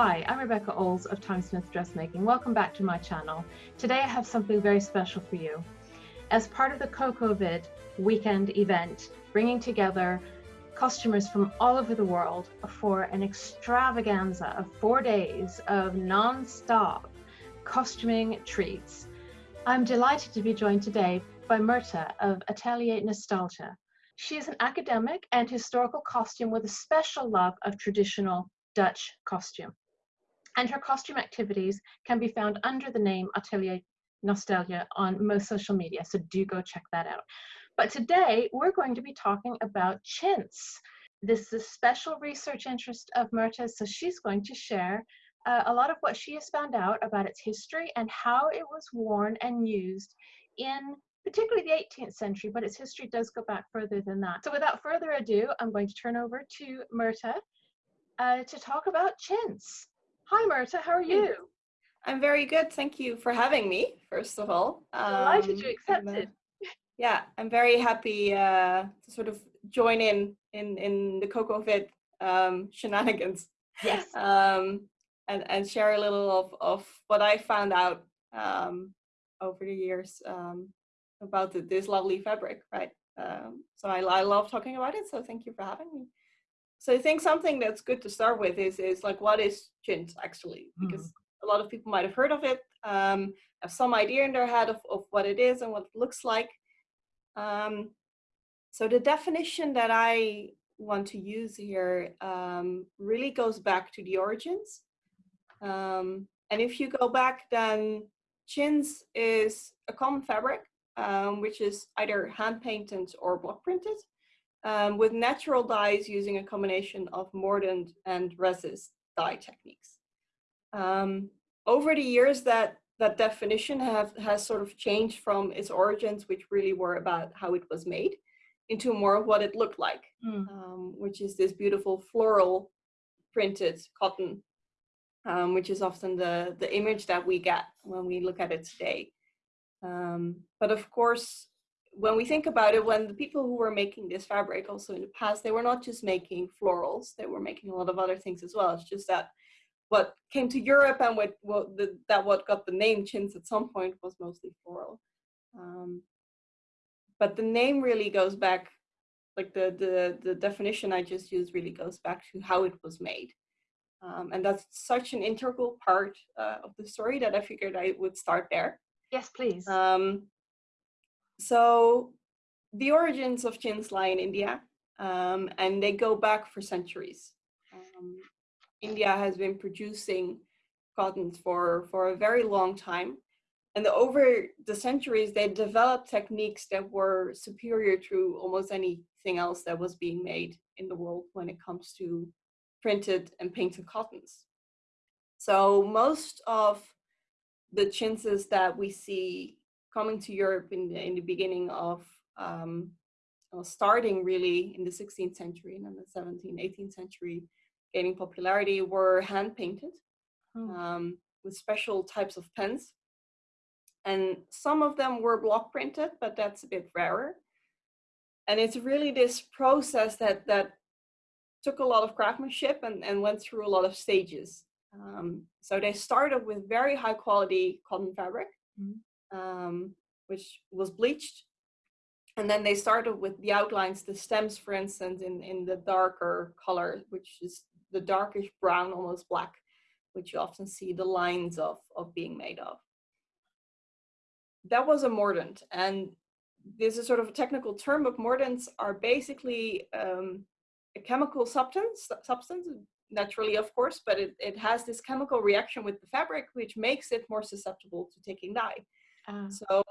Hi, I'm Rebecca Olds of Timesmith Dressmaking. Welcome back to my channel. Today I have something very special for you. As part of the CocoVid weekend event, bringing together customers from all over the world for an extravaganza of four days of non-stop costuming treats. I'm delighted to be joined today by Myrthe of Atelier Nostalgia. She is an academic and historical costume with a special love of traditional Dutch costume. And her costume activities can be found under the name Atelier Nostalgia on most social media, so do go check that out. But today we're going to be talking about chintz. This is a special research interest of Myrthe's, so she's going to share uh, a lot of what she has found out about its history and how it was worn and used in particularly the 18th century, but its history does go back further than that. So without further ado, I'm going to turn over to Myrthe uh, to talk about chintz. Hi, Myrthe, how are you? I'm very good. Thank you for having me, first of all. Delighted um, you accepted. yeah, I'm very happy uh, to sort of join in in, in the CocoVid um, shenanigans. Yes. Um, and, and share a little of, of what I found out um, over the years um, about the, this lovely fabric, right? Um, so I, I love talking about it, so thank you for having me. So I think something that's good to start with is is like what is chintz actually, because mm. a lot of people might have heard of it, um, have some idea in their head of, of what it is and what it looks like. Um, so the definition that I want to use here um, really goes back to the origins. Um, and if you go back, then chintz is a common fabric, um, which is either hand painted or block printed um, with natural dyes using a combination of mordant and resist dye techniques. Um, over the years, that, that definition have, has sort of changed from its origins, which really were about how it was made, into more of what it looked like, mm. um, which is this beautiful floral printed cotton, um, which is often the, the image that we get when we look at it today. Um, but of course, when we think about it, when the people who were making this fabric also in the past, they were not just making florals, they were making a lot of other things as well. It's just that what came to Europe and what, what the, that what got the name chintz at some point was mostly floral. Um, but the name really goes back, like the, the, the definition I just used really goes back to how it was made. Um, and that's such an integral part uh, of the story that I figured I would start there. Yes, please. Um, so the origins of chintz lie in India, um, and they go back for centuries. Um, India has been producing cottons for, for a very long time. And the, over the centuries, they developed techniques that were superior to almost anything else that was being made in the world when it comes to printed and painted cottons. So most of the chintzes that we see coming to Europe in the, in the beginning of um, well, starting really in the 16th century and then the 17th, 18th century gaining popularity were hand painted oh. um, with special types of pens. And some of them were block printed, but that's a bit rarer. And it's really this process that, that took a lot of craftsmanship and, and went through a lot of stages. Um, so they started with very high quality cotton fabric. Mm -hmm um, which was bleached. And then they started with the outlines, the stems, for instance, in, in the darker color, which is the darkish brown, almost black, which you often see the lines of, of being made of. That was a mordant. And this is sort of a technical term, but mordants are basically um, a chemical substance, substance, naturally, of course, but it, it has this chemical reaction with the fabric, which makes it more susceptible to taking dye. Uh. So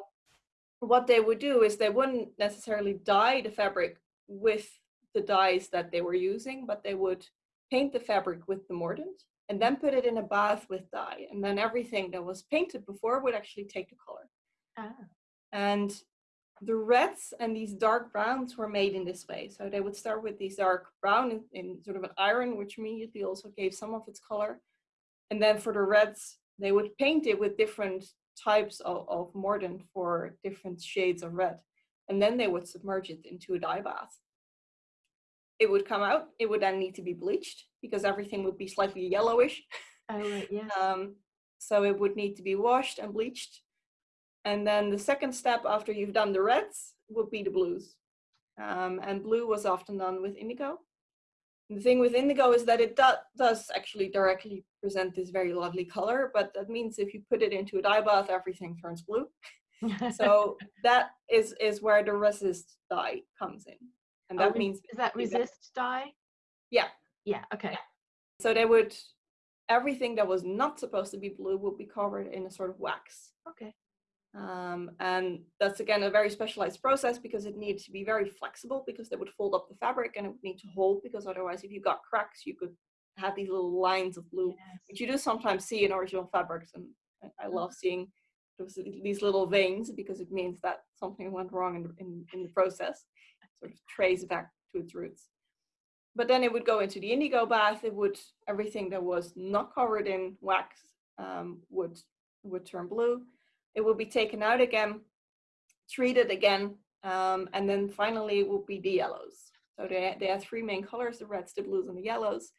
what they would do is they wouldn't necessarily dye the fabric with the dyes that they were using, but they would paint the fabric with the mordant and then put it in a bath with dye. And then everything that was painted before would actually take the color. Ah. And the reds and these dark browns were made in this way. So they would start with these dark brown in, in sort of an iron, which immediately also gave some of its color. And then for the reds, they would paint it with different types of, of mordant for different shades of red. And then they would submerge it into a dye bath. It would come out, it would then need to be bleached because everything would be slightly yellowish. Oh, right, yes. Um, so it would need to be washed and bleached. And then the second step after you've done the reds would be the blues. Um, and blue was often done with indigo. The thing with indigo is that it do does actually directly present this very lovely color, but that means if you put it into a dye bath, everything turns blue. so that is is where the resist dye comes in, and oh, that oh, means is that resist dye? Yeah. Yeah. Okay. So they would everything that was not supposed to be blue would be covered in a sort of wax. Okay. Um, and that's again a very specialized process because it needs to be very flexible because they would fold up the fabric and it would need to hold because otherwise if you got cracks you could have these little lines of blue yes. which you do sometimes see in original fabrics and I love seeing those, these little veins because it means that something went wrong in, in, in the process sort of trace back to its roots. But then it would go into the indigo bath it would everything that was not covered in wax um, would would turn blue it will be taken out again, treated again, um, and then finally it will be the yellows. So they, they had three main colors, the reds, the blues, and the yellows.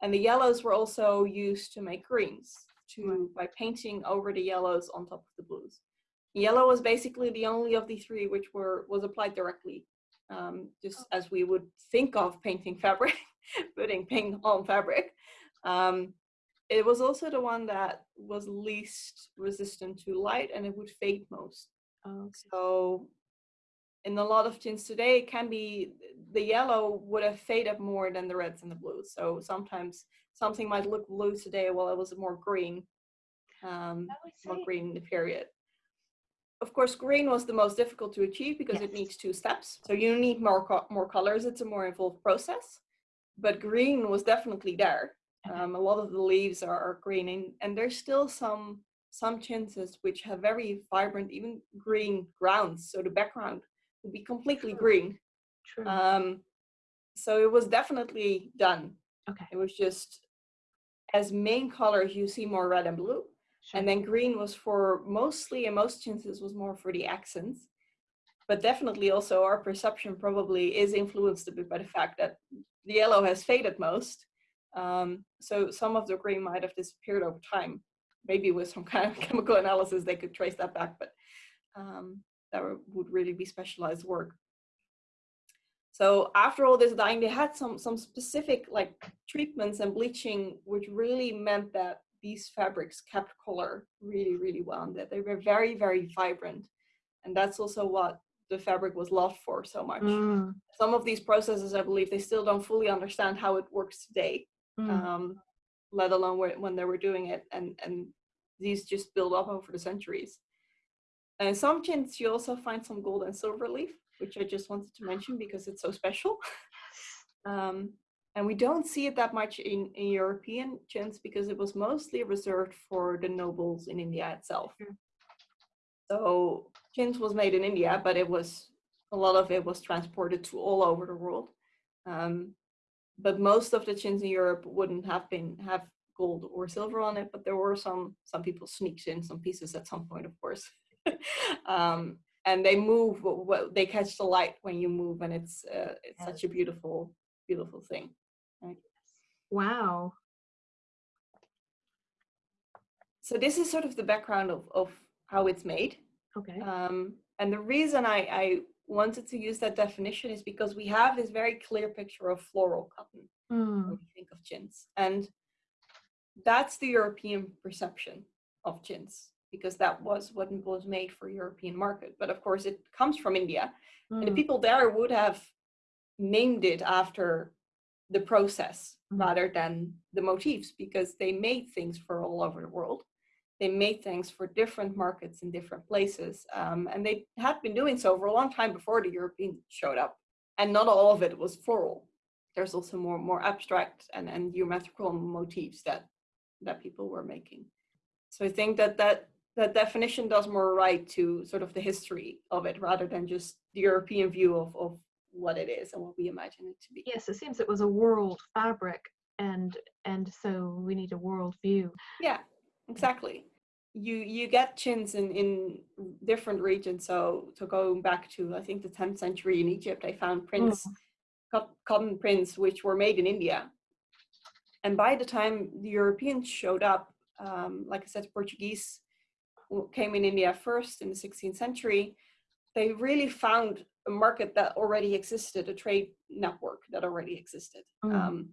And the yellows were also used to make greens to by painting over the yellows on top of the blues. Yellow was basically the only of the three which were was applied directly, um, just oh. as we would think of painting fabric, putting paint on fabric. Um, it was also the one that was least resistant to light and it would fade most. Oh, okay. So in a lot of tints today, it can be the yellow would have faded more than the reds and the blues. So sometimes something might look blue today while it was more green, um, more green in the period. Of course, green was the most difficult to achieve because yes. it needs two steps. So you need more co more colors. It's a more involved process. But green was definitely there. Um, a lot of the leaves are, are green and, and there's still some some chintzes which have very vibrant, even green grounds. So the background would be completely True. green. True. Um, so it was definitely done. Okay. It was just as main colors you see more red and blue. Sure. And then green was for mostly, and most chintzes was more for the accents. But definitely also our perception probably is influenced a bit by the fact that the yellow has faded most um, so some of the green might have disappeared over time. Maybe with some kind of chemical analysis, they could trace that back, but um, that would really be specialized work. So after all this dyeing, they had some, some specific like treatments and bleaching, which really meant that these fabrics kept color really, really well, and that they were very, very vibrant. And that's also what the fabric was loved for so much. Mm. Some of these processes, I believe, they still don't fully understand how it works today Mm. um, let alone when they were doing it. And, and these just build up over the centuries. And some chintz, you also find some gold and silver leaf, which I just wanted to mention because it's so special. um, and we don't see it that much in, in European chintz because it was mostly reserved for the nobles in India itself. Mm. So chintz was made in India, but it was a lot of it was transported to all over the world. Um, but most of the chintz in Europe wouldn't have been have gold or silver on it, but there were some some people sneaked in some pieces at some point, of course. um, and they move, they catch the light when you move, and it's uh, it's yes. such a beautiful beautiful thing. Right? Wow. So this is sort of the background of of how it's made. Okay. Um, and the reason I, I wanted to use that definition is because we have this very clear picture of floral cotton mm. when we think of chintz. And that's the European perception of chintz because that was what was made for European market. But of course it comes from India mm. and the hmm. people there would have named it after the process mm. rather than the motifs because they made things for all over the world they made things for different markets in different places. Um, and they had been doing so for a long time before the Europeans showed up. And not all of it was floral. There's also more, more abstract and, and geometrical motifs that, that people were making. So I think that, that that definition does more right to sort of the history of it rather than just the European view of, of what it is and what we imagine it to be. Yes, it seems it was a world fabric and and so we need a world view. Yeah, exactly you you get chintz in in different regions so to go back to i think the 10th century in egypt i found prints mm. cotton prints which were made in india and by the time the Europeans showed up, um, like I said, Portuguese came in India first in the 16th century, they really found a market that already existed, a trade network that already existed. Mm. Um,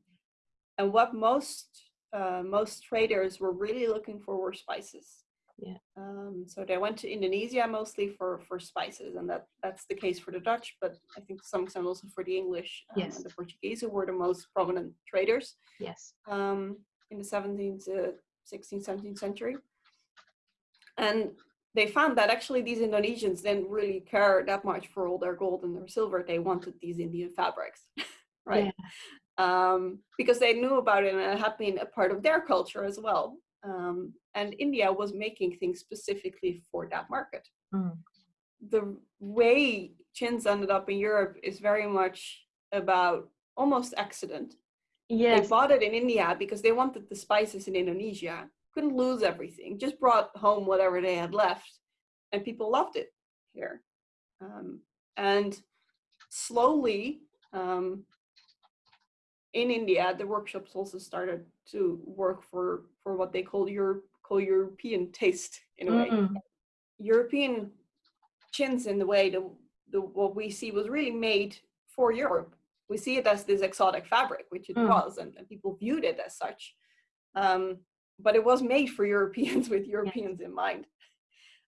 and what most uh, most traders were really looking for were spices. Yeah. Um, so they went to Indonesia mostly for for spices, and that that's the case for the Dutch, but I think to some extent also for the English um, yes. and the Portuguese, who were the most prominent traders. Yes. Um, in the 17th, uh, 16th, 17th century, and they found that actually these Indonesians didn't really care that much for all their gold and their silver. They wanted these Indian fabrics, right? Yeah. Um, because they knew about it and it had been a part of their culture as well. Um, and India was making things specifically for that market. Mm. The way chintz ended up in Europe is very much about almost accident. Yes. They bought it in India because they wanted the spices in Indonesia couldn't lose everything, just brought home whatever they had left, and people loved it here. Um, and slowly, um, in India, the workshops also started to work for for what they call Europe call European taste in a way. Mm. European chintz in the way the, the what we see was really made for Europe. We see it as this exotic fabric, which it mm. was, and, and, people viewed it as such. Um, but it was made for Europeans with Europeans in mind.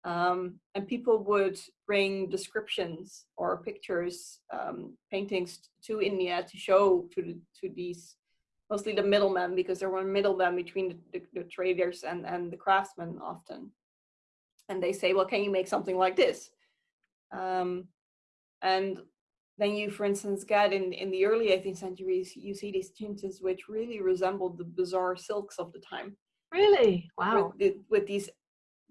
Um, and people would bring descriptions or pictures, um, paintings to India to show to the, to these mostly the middlemen because there were middlemen between the, the, the, traders and, and the craftsmen often. And they say, well, can you make something like this? Um, and then you, for instance, get in, in the early 18th centuries, you see these chintzes which really resembled the bizarre silks of the time. Really? Wow. With, with these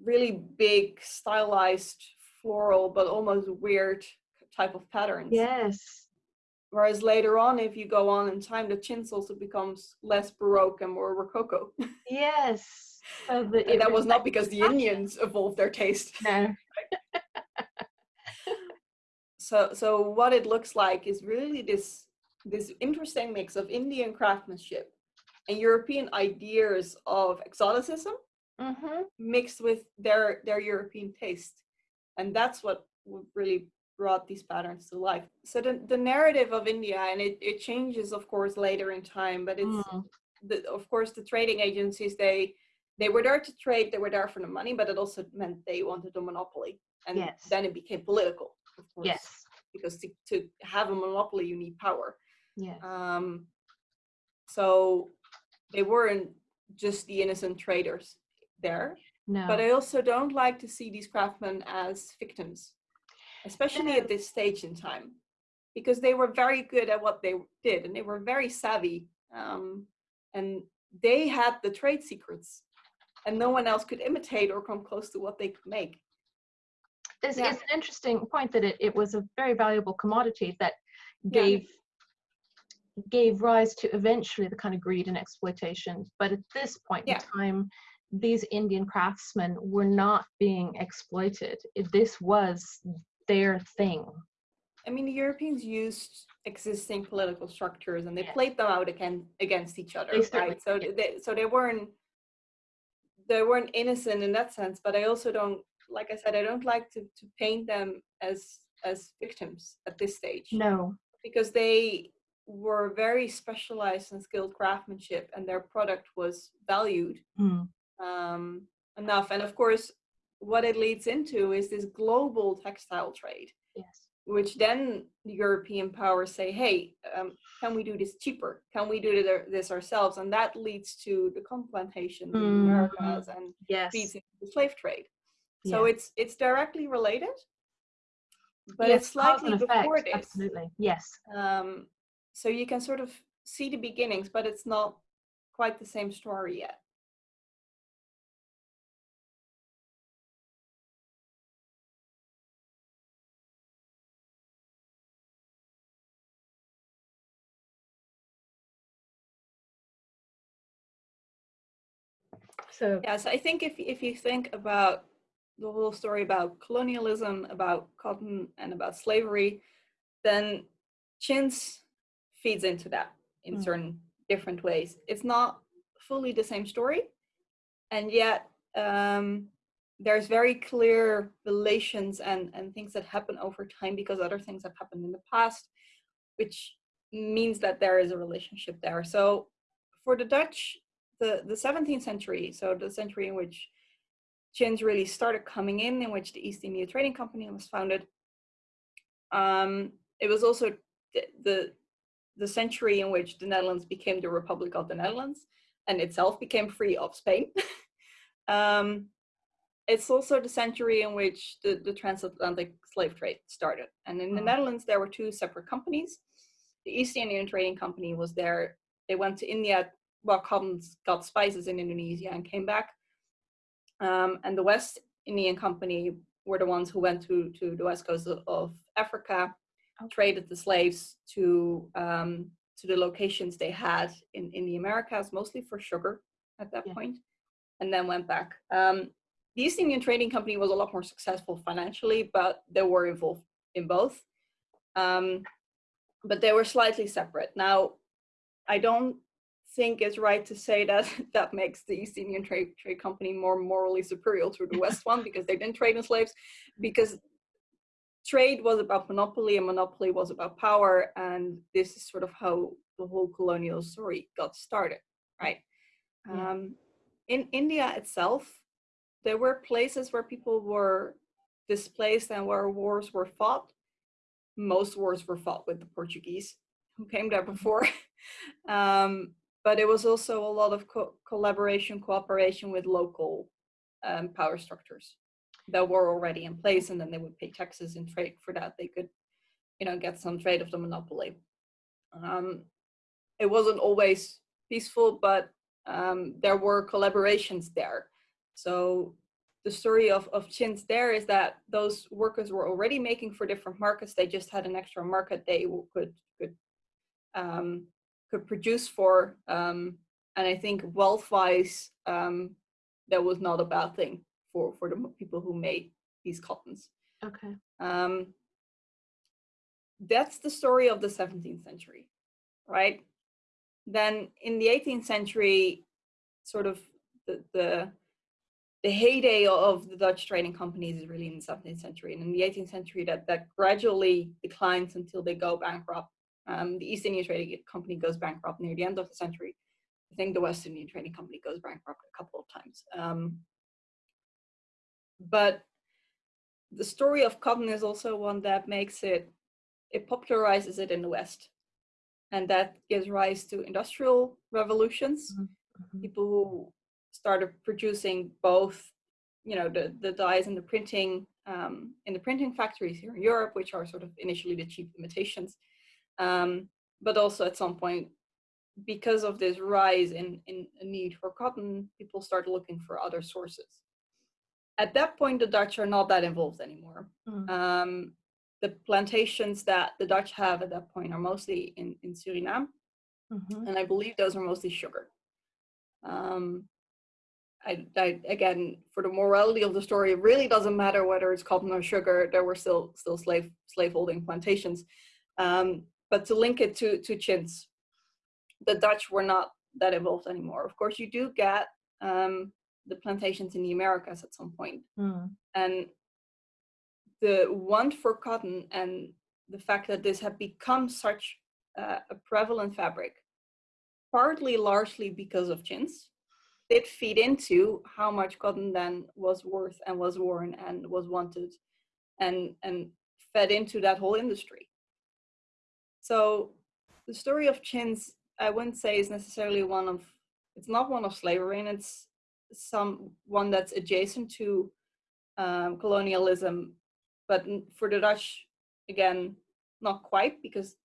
really big stylized floral, but almost weird type of patterns. Yes. Whereas later on, if you go on in time, the chintz also becomes less Baroque and more Rococo. Yes. So the, and that was not because the Indians evolved their taste. No. so, so what it looks like is really this this interesting mix of Indian craftsmanship and European ideas of exoticism mm-hmm. mixed with their their European taste, and that's what really brought these patterns to life. So the, the narrative of India, and it, it changes of course later in time, but it's mm. the, of course the trading agencies they they were there to trade, they were there for the money, but it also meant they wanted a monopoly, and yes. then it became political. Of course, yes, because to, to have a monopoly you need power. Yeah. Um. So they weren't just the innocent traders there. No. But I also don't like to see these craftsmen as victims, especially no. at this stage in time, because they were very good at what they did and they were very savvy. Um, and they had the trade secrets, and no one else could imitate or come close to what they could make. This yeah. is an interesting point that it, it was a very valuable commodity that gave yeah gave rise to eventually the kind of greed and exploitation. But at this point yeah. in time, these Indian craftsmen were not being exploited. This was their thing. I mean, the Europeans used existing political structures and they yeah. played them out again against each other, right? So they so they weren't they weren't innocent in that sense. But I also don't, like I said, I don't like to to paint them as as victims at this stage. No, because they were very specialized and skilled craftsmanship and their product was valued mm. Um, enough. And of course what it leads into is this global textile trade yes. which then the european powers say hey um, can we do this cheaper? Can we do this ourselves? And that leads to the cotton plantations mm. in americas and yes. leads into the slave trade. So yeah. it's it's directly related but yes, it's slightly before this. Absolutely. Yes. Um, so you can sort of see the beginnings, but it's not quite the same story yet. So yes, I think if if you think about the whole story about colonialism, about cotton, and about slavery, then chintz feeds into that in mm. certain different ways. It's not fully the same story, and yet um, there's very clear relations and, and things that happen over time because other things have happened in the past, which means that there is a relationship there. So for the Dutch, the, the 17th century, so the century in which chintz really started coming in, in which the East India Trading Company was founded, um, it was also the, the, the century in which the Netherlands became the Republic of the Netherlands and itself became free of Spain. um, it's also the century in which the, the transatlantic slave trade started. And in the mm. Netherlands, there were two separate companies. The East Indian Trading Company was there. They went to India, well, cottons, got spices in Indonesia and came back. Um, and the West Indian Company were the ones who went to, to the west coast of, of Africa, okay. traded the slaves to um, to the locations they had in, in the Americas, mostly for sugar at that yeah. point, and then went back. Um, the East Indian Trading Company was a lot more successful financially, but they were involved in both. Um, but they were slightly separate. Now, I don't think it's right to say that that makes the East Indian Trade, Trade Company more morally superior to the West one because they didn't trade in slaves, because trade was about monopoly and monopoly was about power. And this is sort of how the whole colonial story got started, right? Yeah. Um, in India itself, there were places where people were displaced and where wars were fought. Most wars were fought with the Portuguese who came there mm-hmm. before. um, but it was also a lot of co collaboration, cooperation with local um, power structures that were already in place, and then they would pay taxes and trade for that. They could, you know, get some trade of the monopoly. Um, it wasn't always peaceful, but um, there were collaborations there. So the story of, of chintz there is that those workers were already making for different markets. They just had an extra market they could could um, could produce for. Um, and I think wealth-wise, um, that was not a bad thing for for the people who made these cottons. Okay. Um, that's the story of the 17th century, right? Then in the 18th century, sort of the, the the heyday of the Dutch trading companies is really in the 17th century. And in the 18th century, that, that gradually declines until they go bankrupt. Um, the East India Trading Company goes bankrupt near the end of the century. I think the West Indian Trading Company goes bankrupt a couple of times. Um, but the story of cotton is also one that makes it, it popularizes it in the West. And that gives rise to industrial revolutions. Mm -hmm. People who started producing both, you know, the, the dyes and the printing um, in the printing factories here in Europe, which are sort of initially the cheap imitations. Um, but also at some point, because of this rise in, in a need for cotton, people started looking for other sources. At that point, the Dutch are not that involved anymore. Mm. Um, the plantations that the Dutch have at that point are mostly in, in Suriname. Mm -hmm. And I believe those are mostly sugar. Um, I, I, again, for the morality of the story, it really doesn't matter whether it's cotton or sugar. There were still still slave slaveholding plantations, um, but to link it to to chintz, the Dutch were not that involved anymore. Of course, you do get um, the plantations in the Americas at some point, mm. and the want for cotton and the fact that this had become such uh, a prevalent fabric, partly largely because of chintz did feed into how much cotton then was worth and was worn and was wanted and and fed into that whole industry so the story of chintz i wouldn't say is necessarily one of it's not one of slavery and it's some one that's adjacent to um, colonialism but for the dutch again not quite because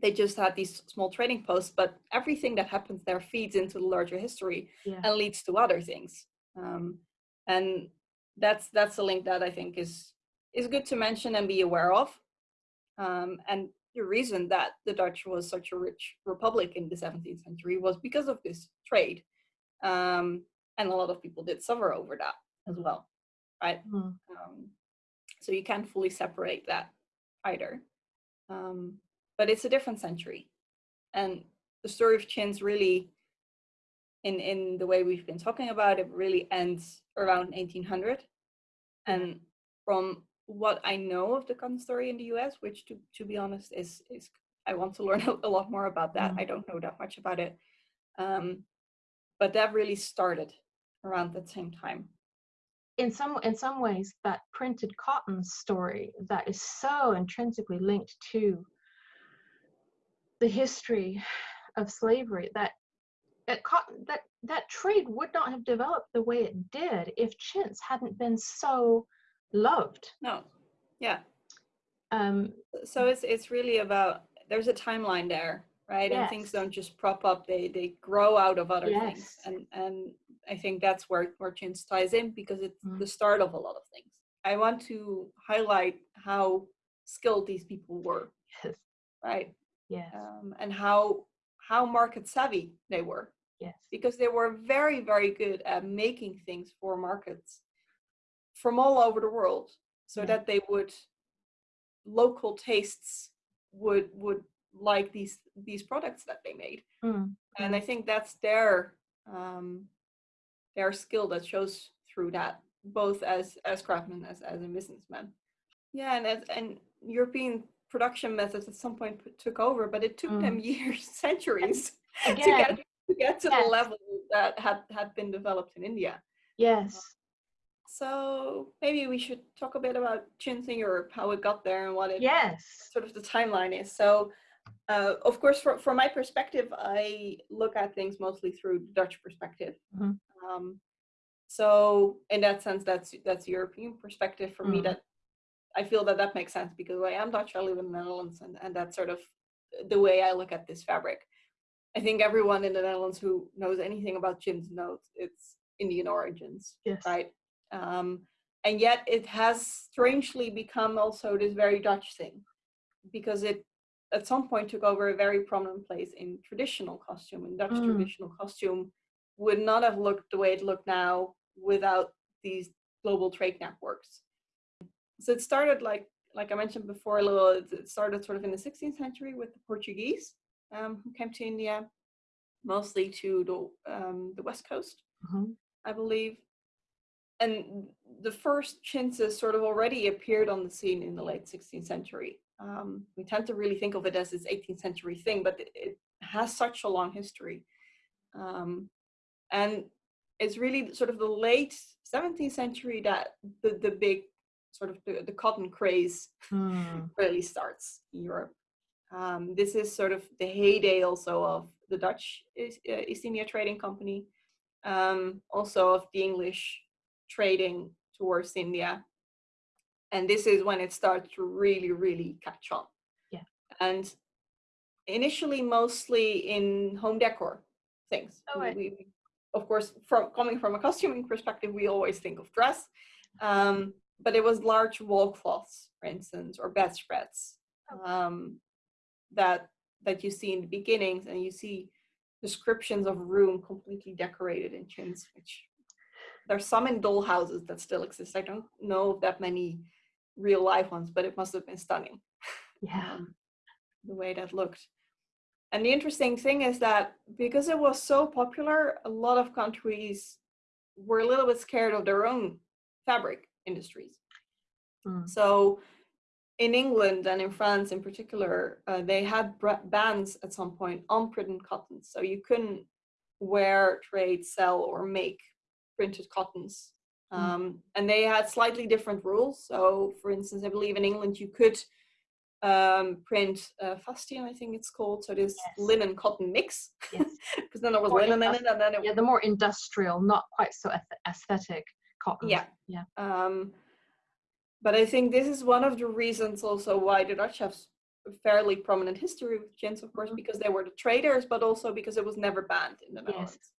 they just had these small trading posts, but everything that happens there feeds into the larger history yeah. and leads to other things. Um, and that's that's a link that I think is is good to mention and be aware of. Um, and the reason that the Dutch was such a rich republic in the 17th century was because of this trade. Um, and a lot of people did suffer over that as well, right? Mm. so you can't fully separate that either. Um, but it's a different century. And the story of chintz really, in in the way we've been talking about it, really ends around 1800. And from what I know of the cotton story in the US, which to to be honest is is I want to learn a lot more about that. Mm. I don't know that much about it. Um, but that really started around that same time. in some in some ways that printed cotton story that is so intrinsically linked to the history of slavery that that cotton that that trade would not have developed the way it did if chintz hadn't been so loved No, yeah. um So it's it's really about there's a timeline there, right? And things don't just prop up; they they grow out of other things. Yes. And and I think that's where where chintz ties in because it's Mm. the start of a lot of things. I want to highlight how skilled these people were, yes right? yes Um, and how how market savvy they were. yes because they were very very good at making things for markets from all over the world so Yeah. that they would local tastes would would like these these products that they made. Mm, and i think that's their um their skill that shows through that both as as craftsmen as as a businessman. Yeah and as and european production methods at some point took over but it took them years centuries to get to get to yes. the level that had had been developed in India. yes So maybe we should talk a bit about chintz in Europe, how it got there, and what it yes sort of the timeline is. So, uh, of course, from from my perspective, I look at things mostly through the Dutch perspective. Mhm. Um, so, in that sense, that's that's European perspective for me. Mm. That I feel that that makes sense because I am Dutch. I live in the Netherlands, and and that's sort of the way I look at this fabric. I think everyone in the Netherlands who knows anything about chintz knows it's Indian origins yes right? Um, and yet it has strangely become also this very Dutch thing because it at some point took over a very prominent place in traditional costume. And Dutch Mm. traditional costume would not have looked the way it looked now without these global trade networks. So it started like like I mentioned before a little. It started sort of in the 16th century with the Portuguese um, who came to India, mostly to the um, the west coast. Mhm. I believe. And the first chintzes sort of already appeared on the scene in the late 16th century. Um, we tend to really think of it as this 18th century thing, but it, it has such a long history. Um, and it's really sort of the late 17th century that the, the big sort of the, the cotton craze Mm, really starts in Europe. Um, this is sort of the heyday also of the Dutch East, uh, East India Trading Company, um, also of the English trading towards India. And this is when it starts to really, really catch on. Yeah. And initially, mostly in home decor things. Oh, right. we, of course, from coming from a costuming perspective, we always think of dress. Um, but it was large wall cloths, for instance, or bedspreads Oh. um, that that you see in the beginnings, and you see descriptions of room completely decorated in chintz, which there's some in doll houses that still exist. I don't know of that many real life ones, but it must have been stunning yeah um, the way that looked. And the interesting thing is that because it was so popular, a lot of countries were a little bit scared of their own fabric industries. Mm. So in England and in France in particular, uh, they had bans at some point on printed cottons. So you couldn't wear, trade, sell, or make printed cottons. Mm. Um, and they had slightly different rules. So, for instance, I believe in England you could um, print uh, fustian, I think it's called. So this Yes. linen cotton mix, yes because then there was linen in it, and then it yeah the more industrial not quite so aesthetic cotton Yeah. yeah Um, but I think this is one of the reasons also why the Dutch have a fairly prominent history with chintz, of course, Mhm. because they were the traders, but also because it was never banned in the Netherlands. Yes.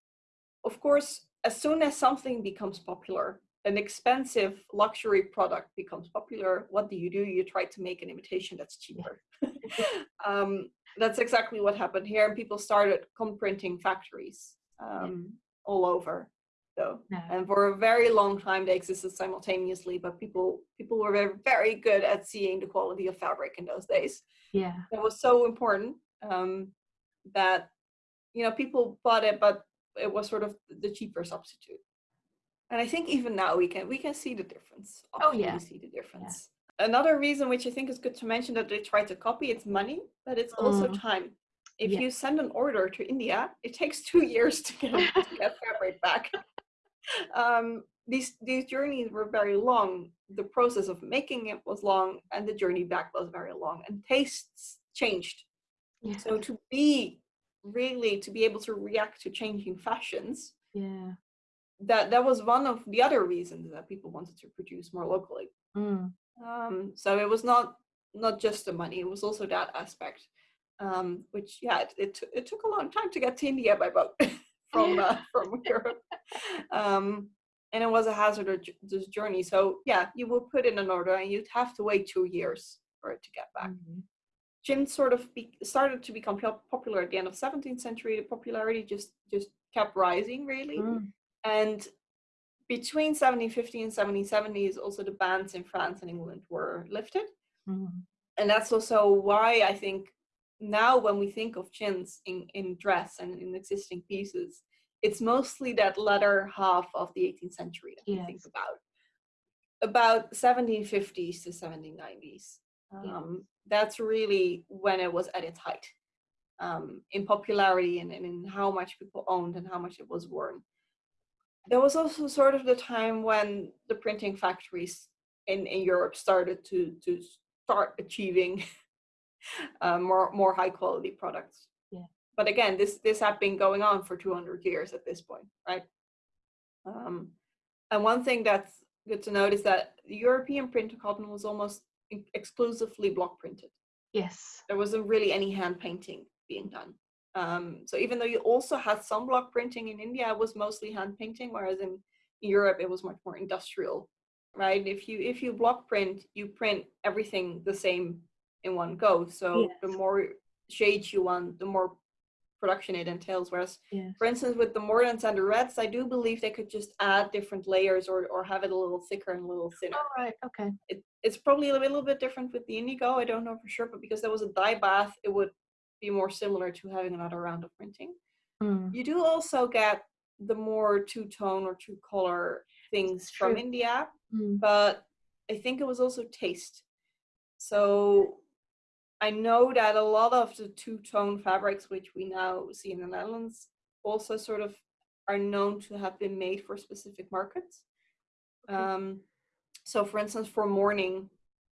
Of course, as soon as something becomes popular, an expensive luxury product becomes popular, what do you do? You try to make an imitation that's cheaper. um, that's exactly what happened here, and people started cotton printing factories um, all over. So no. and for a very long time they existed simultaneously but people people were very, very good at seeing the quality of fabric in those days yeah that was so important um, that you know, people bought it, but it was sort of the cheaper substitute. And I think even now we can we can see the difference. Oh yeah, we see the difference. Yeah. Another reason which I think is good to mention that they try to copy it's money, but it's also mm. time. If yeah. you send an order to India, it takes two years to get to get fabric back. Um, these these journeys were very long. The process of making it was long, and the journey back was very long. And tastes changed. Yeah. So to be really to be able to react to changing fashions, yeah, that that was one of the other reasons that people wanted to produce more locally. Mm. Um, so it was not not just the money; it was also that aspect. Um, which yeah, it, it, it took a long time to get to India by boat from uh, from Europe. Um, and it was a hazardous journey. So yeah, you would put in an order and you'd have to wait two years for it to get back. Mm-hmm. Chintz sort of be, started to become popular at the end of 17th century. The popularity just just kept rising really, mm. and between 1750 and 1770 is also the bans in France and England were lifted, mm. and that's also why I think now when we think of chintz in in dress and in existing pieces, it's mostly that latter half of the 18th century that yes. we think about. About 1750s to 1790s. Um, That's really when it was at its height um, in popularity and, and in how much people owned and how much it was worn. There was also sort of the time when the printing factories in, in Europe started to, to start achieving uh, more, more high quality products Yeah. but again, this this had been going on for 200 years at this point, right? Um, and one thing that's good to note is that the European printer cotton was almost exclusively block printed. Yes. There wasn't really any hand painting being done. Um, so even though you also had some block printing in India, it was mostly hand painting, whereas in Europe it was much more industrial, right? If you if you block print, you print everything the same in one go. So yes. the more shades you want, the more production it entails. Whereas, for instance, with the mordants and the reds, I do believe they could just add different layers or, or have it a little thicker and a little thinner. All right, okay. It, it's probably a little bit different with the indigo. I don't know for sure, but because there was a dye bath, it would be more similar to having another round of printing. Mm. You do also get the more two tone or two color things from India, mm. but I think it was also taste. So I know that a lot of the two-tone fabrics, which we now see in the Netherlands, also sort of are known to have been made for specific markets. Okay. Um, so for instance, for mourning,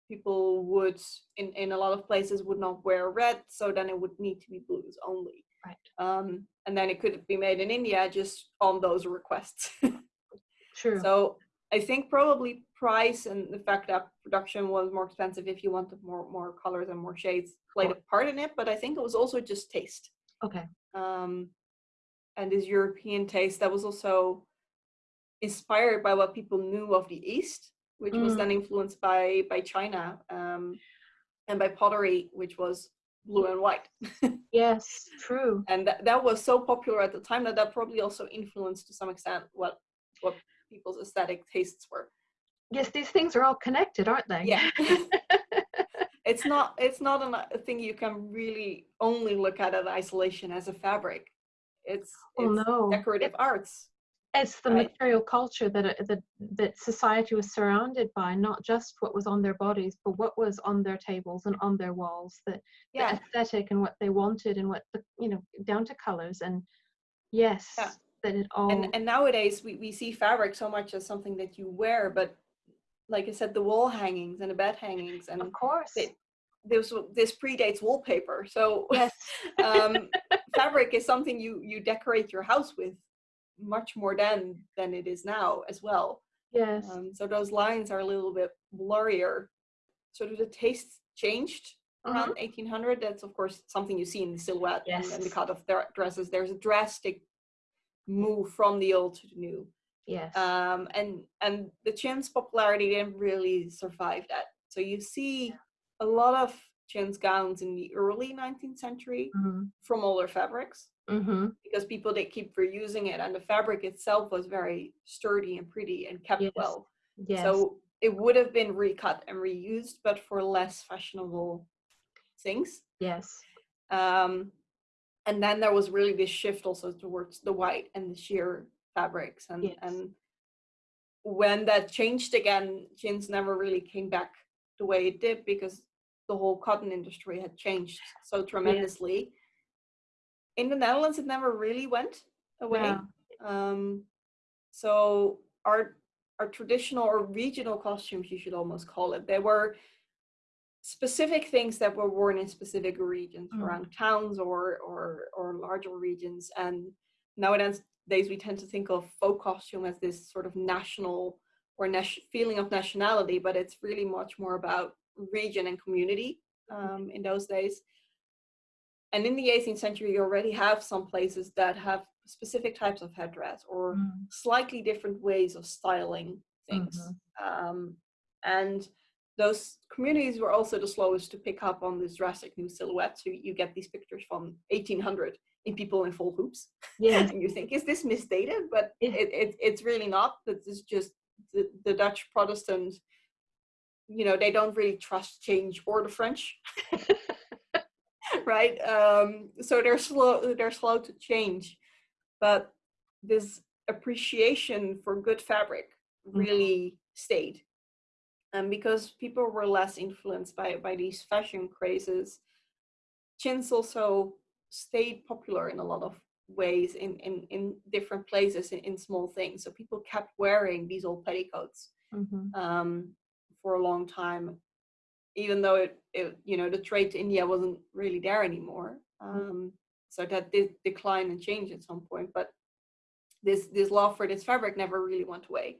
people would, in, in a lot of places, would not wear red, so then it would need to be blues only. Right. Um, and then it could be made in India just on those requests. True. So I think probably price and the fact that production was more expensive if you wanted more more colors and more shades played a part in it, but I think it was also just taste. Okay. Um, and this European taste that was also inspired by what people knew of the East, which mm. was then mm. influenced by by China um, and by pottery, which was blue and white. yes, true. And that, that was so popular at the time that that probably also influenced to some extent what what people's aesthetic tastes were. Yes, these things are all connected, aren't they? Yeah. it's not it's not a thing you can really only look at in isolation as a fabric. It's, oh, it's no. decorative it, arts. It's the right? material culture that uh, that that society was surrounded by, not just what was on their bodies, but what was on their tables and on their walls. That yeah. the aesthetic and what they wanted and what the you know down to colors and yes. Yeah that it all. and, and nowadays we, we see fabric so much as something that you wear but like i said the wall hangings and the bed hangings and of course. it, this this predates wallpaper. So yes. um, fabric is something you you decorate your house with much more than than it is now as well. Yes. Um, so those lines are a little bit blurrier. Sort of the taste changed around mm-hmm. 1800 that's of course something you see in the silhouette yes. and, and the cut of their dresses. There's a drastic move from the old to the new. Yes. Um, and and the chintz popularity didn't really survive that. So you see a lot of chintz gowns in the early 19th century mm-hmm. from older fabrics mm-hmm. because people they keep reusing it, and the fabric itself was very sturdy and pretty and kept yes. well. Yes. So it would have been recut and reused, but for less fashionable things. Yes. Um, and then there was really this shift also towards the white and the sheer fabrics and Yes. and when that changed again jeans never really came back the way it did because the whole cotton industry had changed so tremendously in the netherlands it never really went away Yeah. um, so our our traditional or regional costumes you should almost call it they were specific things that were worn in specific regions Mm. around towns or or or larger regions and nowadays we tend to think of folk costume as this sort of national or nat- feeling of nationality but it's really much more about region and community um, in those days and in the 18th century you already have some places that have specific types of headdress or Mm. slightly different ways of styling things um, and those communities were also the slowest to pick up on this drastic new silhouette. So you get these pictures from 1800 in people in full hoops. Yes. and you think is this misdated? But Yeah. it, it, it's really not. This is just the, the dutch protestant you know they don't really trust change or the french. Right? Um so they're slow they're slow to change. But this appreciation for good fabric Mhm. really stayed and because people were less influenced by by these fashion crazes chintz also stayed popular in a lot of ways in in, in different places in, in small things so people kept wearing these old petticoats Mhm. um, for a long time, even though it, it, you know, the trade to India wasn't really there anymore. Um, so that did decline and change at some point. But this this love for this fabric never really went away.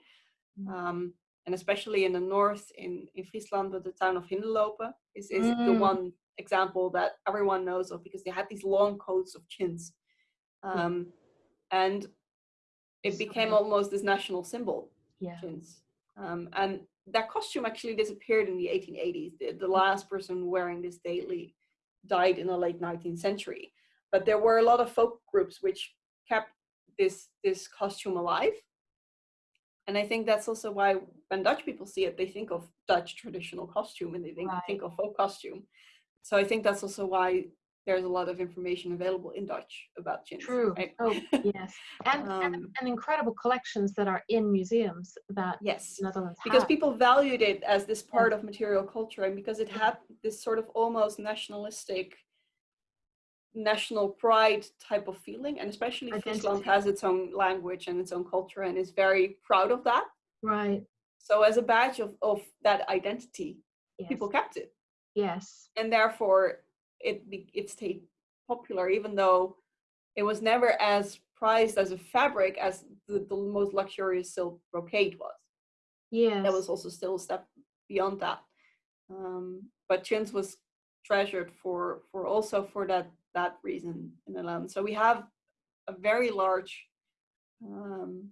Mm. Um, and especially in the north, in, in Friesland, with the town of Hindelopen is, is the Mm. one example that everyone knows of because they had these long coats of chintz. Um, And it So became almost this national symbol Yeah. chintz. Um, and that costume actually disappeared in the 1880s. The, the last person wearing this daily died in the late 19th century. But there were a lot of folk groups which kept this this costume alive. And I think that's also why when Dutch people see it, they think of Dutch traditional costume and they think, Right. think of folk costume. So I think that's also why there's a lot of information available in Dutch about chintz. True. right? Oh, yes. And, and Um, and incredible collections that are in museums that yes. Netherlands because have. people valued it as this part of material culture and because it had this sort of almost nationalistic national pride type of feeling and especially Identity. has its own language and its own culture and is very proud of that right. so as a badge of, of that identity Yes. people kept it yes. and therefore it it stayed popular even though it was never as prized as a fabric as the, the most luxurious silk brocade was Yes. that was also still a step beyond that. Um, but chintz was treasured for for also for that that reason in the land. So we have a very large um,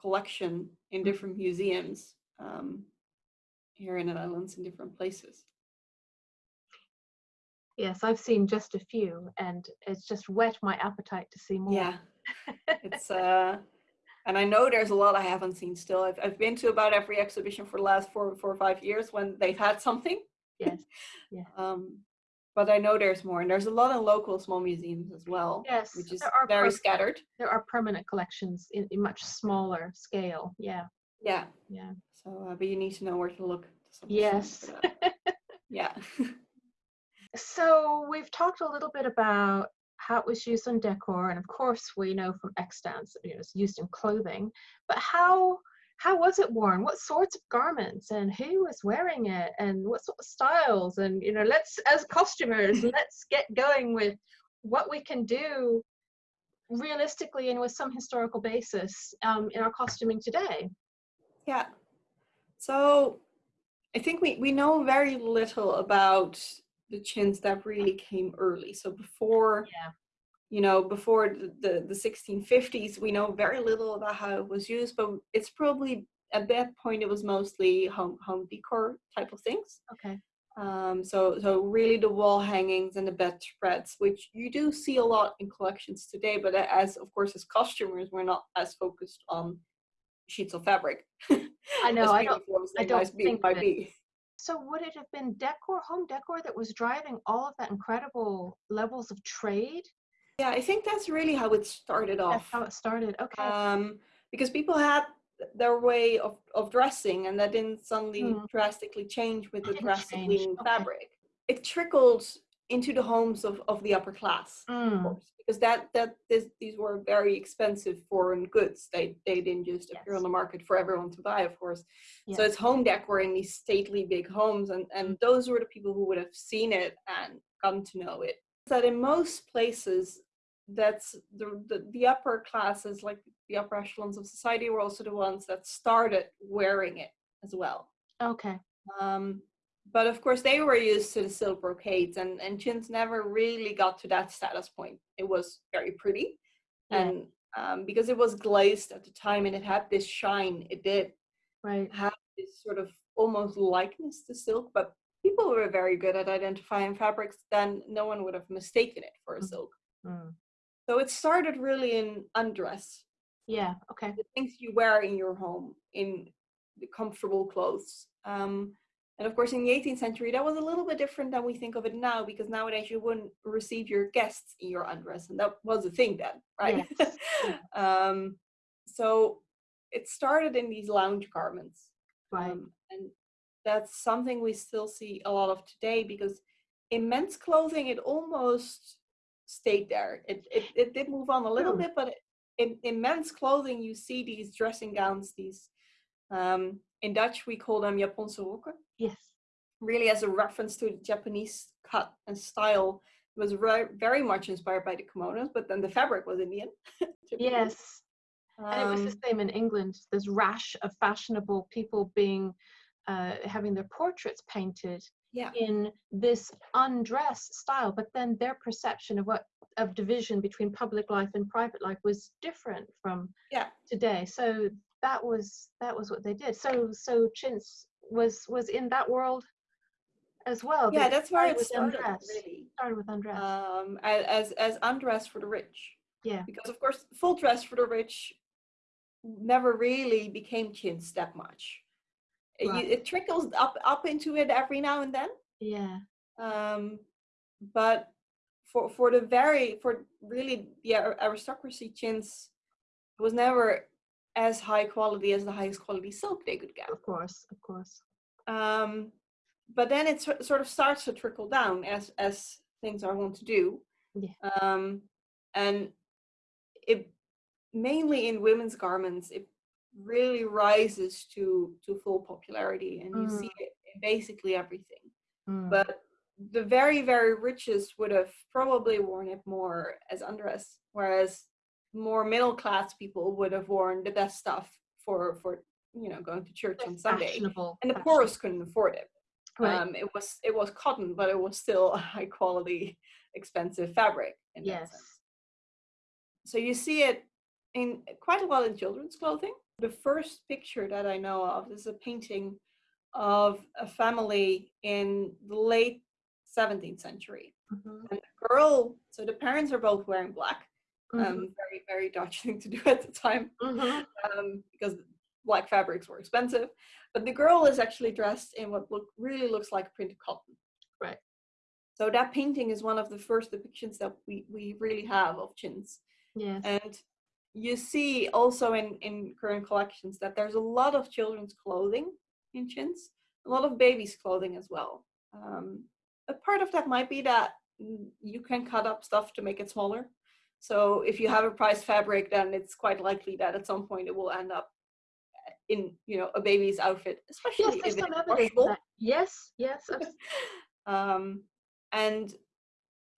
collection in different museums um, here in the Netherlands in different places. Yes, I've seen just a few, and it's just whet my appetite to see more. Yeah, it's uh, and I know there's a lot I haven't seen still. I've I've been to about every exhibition for the last four four or five years when they've had something. Yes. Yeah. Um, but I know there's more, and there's a lot of local small museums as well, Yes. which is are very scattered. There are permanent collections in, in much smaller scale. Yeah. Yeah. Yeah. So, uh, but you need to know where to look. to Yes. yeah. So we've talked a little bit about how it was used on decor, and of course we know from extants that you know, it's used in clothing. But how how was it worn? What sorts of garments, and who was wearing it, and what sort of styles? And you know, let's as costumers, let's get going with what we can do realistically and with some historical basis um, in our costuming today. Yeah. So I think we, we know very little about the chintz that really came early. So before, Yeah. You know, before the, the, the 1650s, we know very little about how it was used, but it's probably at that point it was mostly home home decor type of things. Okay. Um, so, so really the wall hangings and the bedspreads, which you do see a lot in collections today, but as of course as costumers, we're not as focused on sheets of fabric. I know, I don't- I don't think might be. So would it have been decor, home decor, that was driving all of that incredible levels of trade? Yeah, I think that's really how it started off. That's how it started. Okay. Um, because people had their way of, of dressing and that didn't suddenly Mm. drastically change with the drastically new okay. fabric. It trickled into the homes of, of the upper class, of Mm. course, because that that this, these were very expensive foreign goods. They they didn't just appear on the market for everyone to buy, of course. So it's home decor in these stately big homes, and and those were the people who would have seen it and come to know it. That in most places, that's the, the the upper classes, like the upper echelons of society, were also the ones that started wearing it as well. Okay. Um, but of course, they were used to the silk brocades, and and chintz never really got to that status point. It was very pretty, Yeah. and um, because it was glazed at the time and it had this shine, it did Right. have this sort of almost likeness to silk, but people were very good at identifying fabrics, then no one would have mistaken it for a Mhm. silk. Mm. So it started really in undress, Yeah. Okay. the things you wear in your home, in the comfortable clothes. Um, and of course, in the 18th century, that was a little bit different than we think of it now, because nowadays you wouldn't receive your guests in your undress, and that was a thing then, right? Yes. Um, so it started in these lounge garments. Right. Um, and that's something we still see a lot of today because in men's clothing, it almost stayed there. It, it, it did move on a little True. bit, but in, in men's clothing, you see these dressing gowns, these, um, in Dutch, we call them Japanse rokken, Yes. really as a reference to the Japanese cut and style. It was very, very much inspired by the kimonos, but then the fabric was Indian. Yes. And it was Um, the same in England. This rash of fashionable people being, uh, having their portraits painted yeah. in this undress style, but then their perception of what of division between public life and private life was different from Yeah. today. So that was that was what they did. So so chintz was was in that world as well. Yeah, that's where it started, undress. really. Started with undress. um, as as undress for the rich. yeah. Because of course, full dress for the rich never really became chintz that much. It- Right. It trickles up up into it every now and then, Yeah. um, but for for the very for really the aristocracy chintz was never as high quality as the highest quality silk they could get. Of course. Of course. Um, but then it sor- sort of starts to trickle down as as things are wont to do. Yeah. Um, and it mainly in women's garments, it really rises to to full popularity, and you see it in basically everything. Mm. But the very very richest would have probably worn it more as undress, whereas more middle class people would have worn the best stuff for for you know going to church on Sunday and the poorest couldn't afford it. Right. Um, it was it was cotton, but it was still a high quality, expensive fabric. In that yes. sense. So you see it in quite a lot in children's clothing. The first picture that I know of is a painting of a family in the late 17th century. Mhm. And the girl, so the parents are both wearing black. Mhm. Um, very very Dutch thing to do at the time Mhm. um, because black fabrics were expensive. But the girl is actually dressed in what look really looks like printed cotton. Right. So that painting is one of the first depictions that we, we really have of chintz. Yes. And you see also in, in current collections that there's a lot of children's clothing in chintz, a lot of babies' clothing as well. Um, a part of that might be that you can cut up stuff to make it smaller. So if you have a priced fabric, then it's quite likely that at some point it will end up in you know a baby's outfit, yes, especially there's if it's that. Yes. Yes. um, and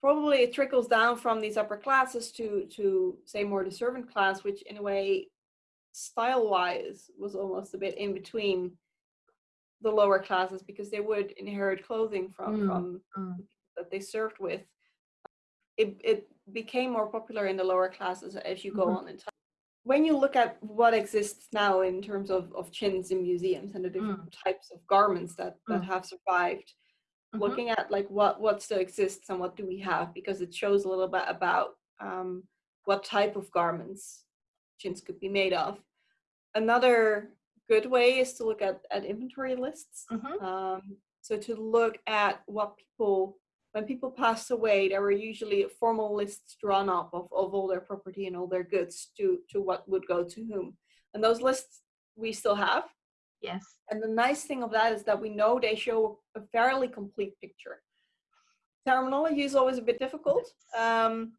probably it trickles down from these upper classes to to say more the servant class, which in a way, style wise, was almost a bit in between the lower classes because they would inherit clothing from Mm, from mm. that they served with. It it became more popular in the lower classes as you go Mhm. on in time. When you look at what exists now in terms of, of chintz in museums and the different types of garments that, that Mm. have survived, Mhm. looking at like what what still exists and what do we have because it shows a little bit about um, what type of garments chintz could be made of another good way is to look at, at inventory lists Mhm. um, so to look at what people when people passed away, there were usually formal lists drawn up of, of all their property and all their goods to, to what would go to whom. And those lists we still have. Yes. And the nice thing of that is that we know they show a fairly complete picture. Terminology is always a bit difficult um,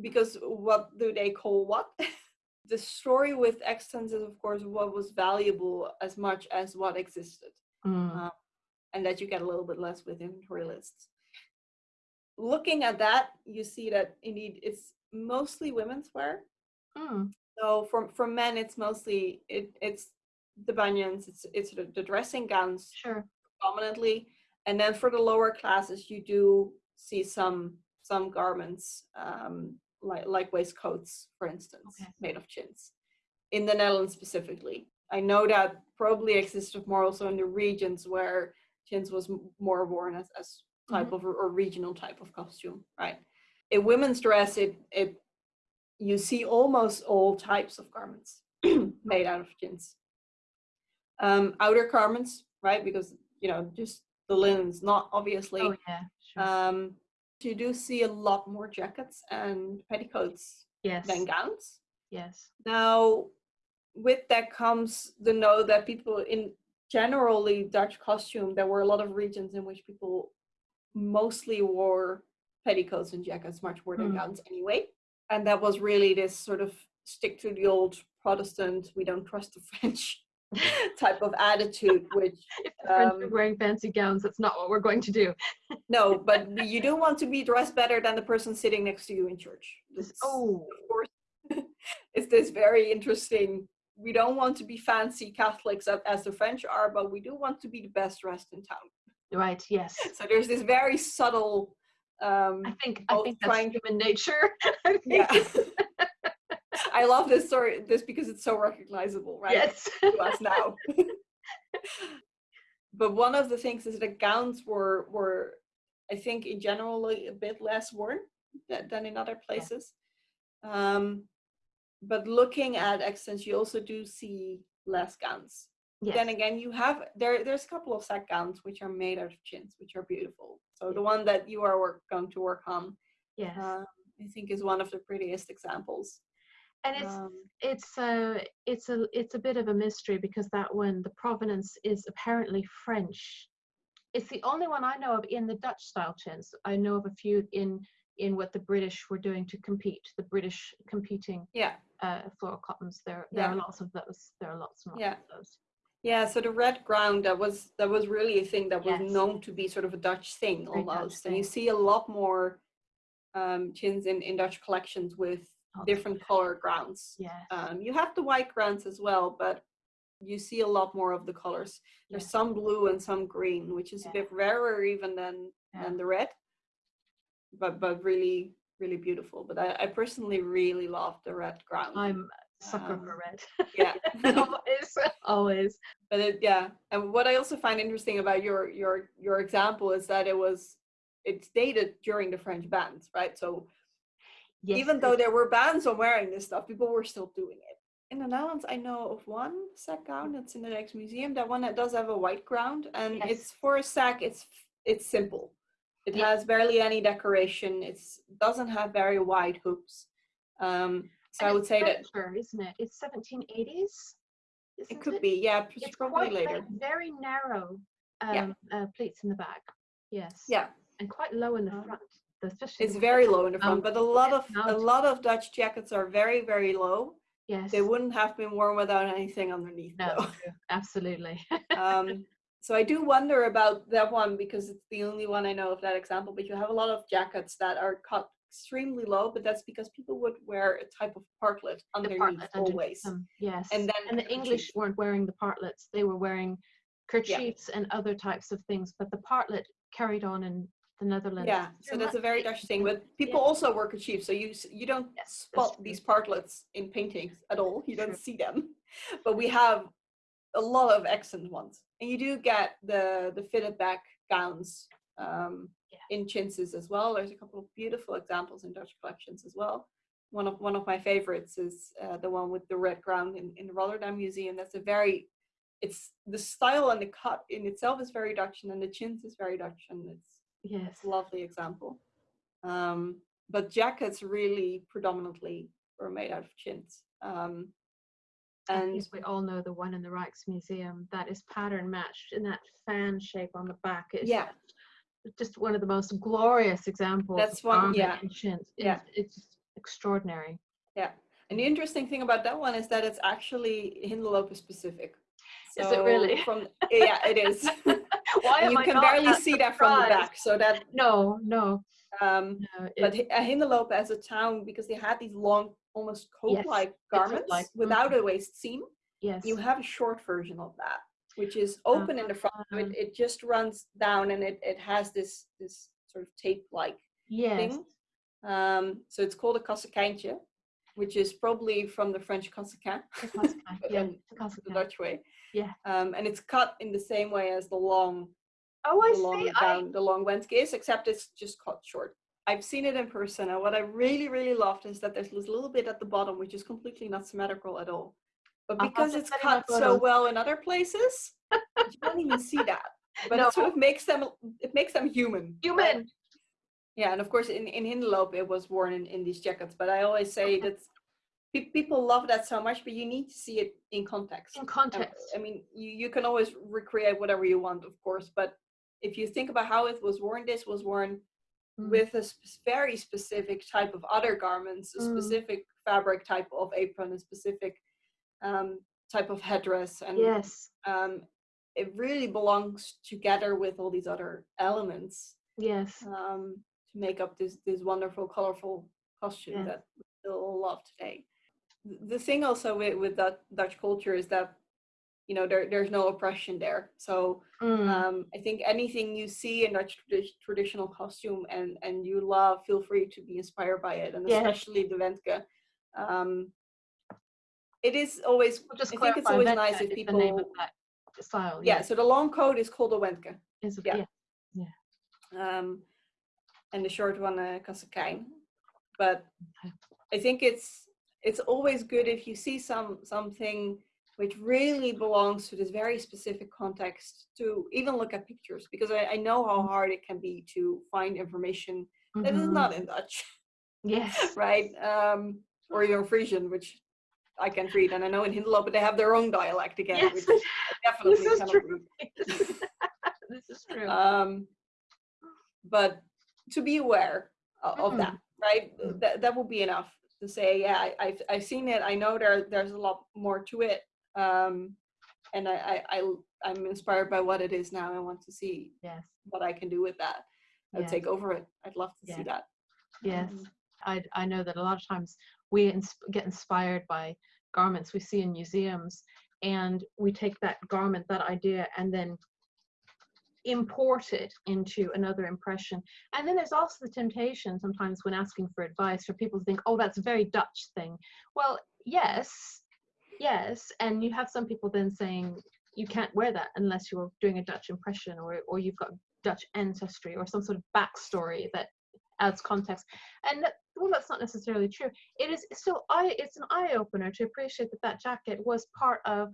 because what do they call what? the story with extants is, of course, what was valuable as much as what existed. Mm. Uh, and that you get a little bit less with inventory lists. Looking at that, you see that indeed it's mostly women's wear. Mm. So for, for men, it's mostly, it, it's the banyans, it's, it's the, the dressing gowns Sure. predominantly. And then for the lower classes, you do see some some garments, um, like, like waistcoats, for instance, Okay. made of chintz. In the Netherlands specifically. I know that probably existed more also in the regions where chintz was more worn as, as type of or regional type of costume, right? In women's dress, it it you see almost all types of garments made out of chintz. Um, outer garments, right? Because you know, just the linens, not obviously. Oh yeah. Sure. Um, you do see a lot more jackets and petticoats yes. than gowns. Yes. Now, with that comes the know that people in generally Dutch costume, there were a lot of regions in which people mostly wore petticoats and jackets much more than Mm. gowns anyway. And that was really this sort of stick to the old Protestant, we don't trust the French type of attitude, which If the French are Um, wearing fancy gowns, that's not what we're going to do. no, but you do want to be dressed better than the person sitting next to you in church. This- oh. of course, it's this very interesting. We don't want to be fancy Catholics as the French are, but we do want to be the best dressed in town. Right. Yes. So there's this very subtle. Um, I think I think that's trying human nature. I think. yeah. I love this story, this because it's so recognizable, right? Yes. to us now. but one of the things is that gowns were were I think in general a bit less worn tha- than in other places. Um, but looking at extants, you also do see less gowns. yes. Then again, you have there. There's a couple of sack gowns which are made out of chintz, which are beautiful. So the one that you are work, going to work on, yes. um, I think, is one of the prettiest examples. And it's Um, it's a it's a it's a bit of a mystery because that one the provenance is apparently French. It's the only one I know of in the Dutch style chintz. I know of a few in in what the British were doing to compete, the British competing yeah, uh, floral cottons. There there are lots of those. There are lots and lots Yeah. of those. Yeah, so the red ground that was that was really a thing that was Yes. known to be sort of a Dutch thing Very Dutch almost, and you see a lot more um, chintz in, in Dutch collections with Lots. different color grounds. Yes. Um, you have the white grounds as well, but you see a lot more of the colors. There's some blue and some green, which is Yeah. a bit rarer even than Yeah. than the red, but but really really beautiful. But I, I personally really love the red ground. I'm a sucker Um, for red. yeah. always, always. but it, yeah and what i also find interesting about your your your example is that it was it's dated during the french bans right so Yes, even though there were bans on wearing this stuff people were still doing it in the netherlands i know of one sack gown that's in the next museum that one that does have a white ground and Yes. it's for a sack it's it's simple it Yeah. has barely any decoration It doesn't have very wide hoops um so and i would say that Frencher, isn't it? It's 1780s. it could be yeah It's probably later like very narrow um, Yeah. uh, pleats in the back. Yes. yeah And quite low in the Um, front. Especially It's very low in the front, out- but a lot yeah, of a lot of Dutch jackets are very very low. Yes. They wouldn't have been worn without anything underneath. No, though. absolutely. um, so I do wonder about that one because it's the only one I know of that example. But you have a lot of jackets that are cut extremely low, but that's because people would wear a type of partlet the underneath partlet always. them, Yes. And then and the English kerchief. weren't wearing the partlets. They were wearing kerchiefs and other types of things, but the partlet carried on in the Netherlands. Yeah, so Very that's a very Dutch thing. But people Yeah. also wear kerchiefs, so you you don't Yes, spot these partlets in paintings at all. You don't True. see them, but we have a lot of accent ones, and you do get the the fitted back gowns um, Yeah. in chintzes as well. There's a couple of beautiful examples in Dutch collections as well. One of one of my favorites is uh, the one with the red ground in, in the Rotterdam Museum. That's a very it's the style and the cut in itself is very Dutch, and then the chintz is very Dutch, and it's Yes. Lovely example. Um, but jackets really predominantly were made out of chintz. Um, and we all know the one in the Rijksmuseum that is pattern matched in that fan shape on the back. Is Yeah. just one of the most glorious examples. That's one- yeah. chintz. Yeah. It's, it's extraordinary. Yeah. And the interesting thing about that one is that it's actually Hindelopen specific. Is it really? From yeah, it is. Why am you I can barely see that from the back. So that No, no, um, no. it- but Hi- uh, as a town because they had these long, almost coat-like garments coat-like, without a waist seam. yes. You have a short version of that, which is open in the front. So it, it just runs down and it, it has this this sort of tape-like yes. thing. Um, so it's called a cassakijntje, which is probably from the French the yeah, the Dutch way. Yeah. Um, and it's cut in the same way as the long, Oh, I the long see. I, the long wentke is, except it's just cut short. I've seen it in person, and what I really, really loved is that there's this little bit at the bottom which is completely not symmetrical at all. But because it's send you my cut so well in other places, you don't even see that. But No. it sort of makes them it makes them human. right? Yeah, and of course in in Hindeloop it was worn in, in these jackets. But I always say that pe- people love that so much, but you need to see it in context. In context. I mean, you, you can always recreate whatever you want, of course, but if you think about how it was worn, this was worn Mm. with a sp- very specific type of other garments, a Mm. specific fabric type of apron, a specific um, type of headdress, and Yes. um, it really belongs together with all these other elements Yes. um, to make up this this wonderful, colorful costume Yes. that we still love today. The thing also with, with that Dutch culture is that you know there there's no oppression there. So Mm. um, I think anything you see in Dutch tradi- traditional costume and and you love, feel free to be inspired by it, and Yes. especially the Wentke. Um, it is always. We'll just I think it's always Wentke nice if is the name of people. that style. Yeah. So the long coat is called a Wentke. Is yeah. yeah. um, and the short one uh, Kassakijn. But I think it's it's always good if you see some something which really belongs to this very specific context to even look at pictures because I, I know how hard it can be to find information that is not in Dutch, Yes. right? Um, or even Frisian, which I can read, and I know in Hindelopen they have their own dialect again, Yes. which I definitely This is cannot true. read. this is true. um, but to be aware o- of Mm. that right Mm. that, that will be enough to say yeah I, I've, I've seen it i know there there's a lot more to it um, and I, I, I i'm inspired by what it is now i want to see yes. what i can do with that i'd Yes. take over it i'd love to Yeah. see that Yes. Um, I, I know that a lot of times we ins- get inspired by garments we see in museums and we take that garment, that idea, and then import it into another impression. And then there's also the temptation sometimes when asking for advice for people to think, oh, that's a very Dutch thing. Well, yes, yes. And you have some people then saying, you can't wear that unless you're doing a Dutch impression or, or you've got Dutch ancestry or some sort of backstory that adds context. And that, well, that's not necessarily true. It is still I. It's an eye opener to appreciate that that jacket was part of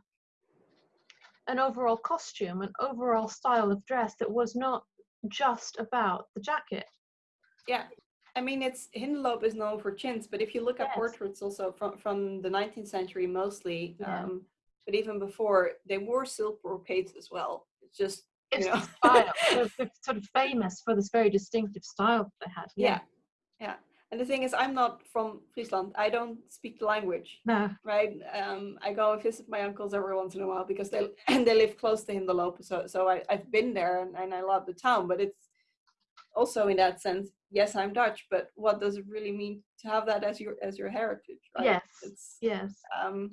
an overall costume, an overall style of dress that was not just about the jacket. yeah i mean it's hindeloop is known for chintz but if you look at portraits also from from the 19th century mostly Yeah. um, but even before they wore silk brocades as well it's just It's you know the style. they're, they're sort of famous for this very distinctive style that they had. yeah yeah and the thing is i'm not from friesland i don't speak the language No. right um i go and visit my uncles every once in a while because they and they live close to hindelopen so so I, i've been there and, and i love the town but it's also in that sense yes i'm dutch but what does it really mean to have that as your as your heritage right Yes. it's Yes. um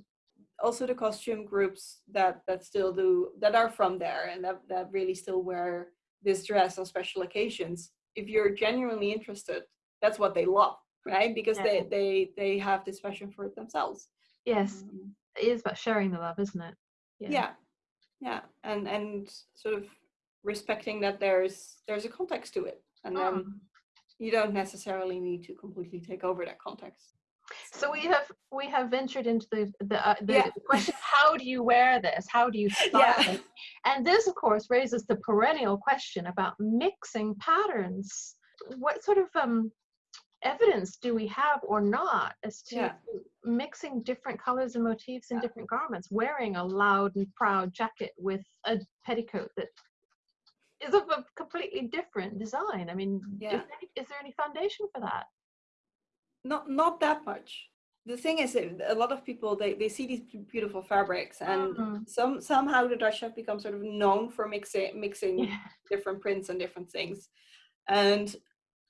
also the costume groups that that still do that are from there and that, that really still wear this dress on special occasions if you're genuinely interested that's what they love right because Yeah. they they they have this passion for it themselves Yes. Um, It is about sharing the love, isn't it? yeah. yeah and and sort of respecting that there's there's a context to it and then Mm. you don't necessarily need to completely take over that context So we have we have ventured into the the, uh, the Yeah. question: How do you wear this? How do you style Yeah. it? And this, of course, raises the perennial question about mixing patterns. What sort of um, evidence do we have or not as to Yeah. mixing different colors and motifs in Yeah. different garments? Wearing a loud and proud jacket with a petticoat that is of a completely different design. I mean, Yeah. is, there any, is there any foundation for that? not not that much the thing is that a lot of people they, they see these beautiful fabrics and Mhm. some somehow the dutch have become sort of known for mixing mixing different prints and different things and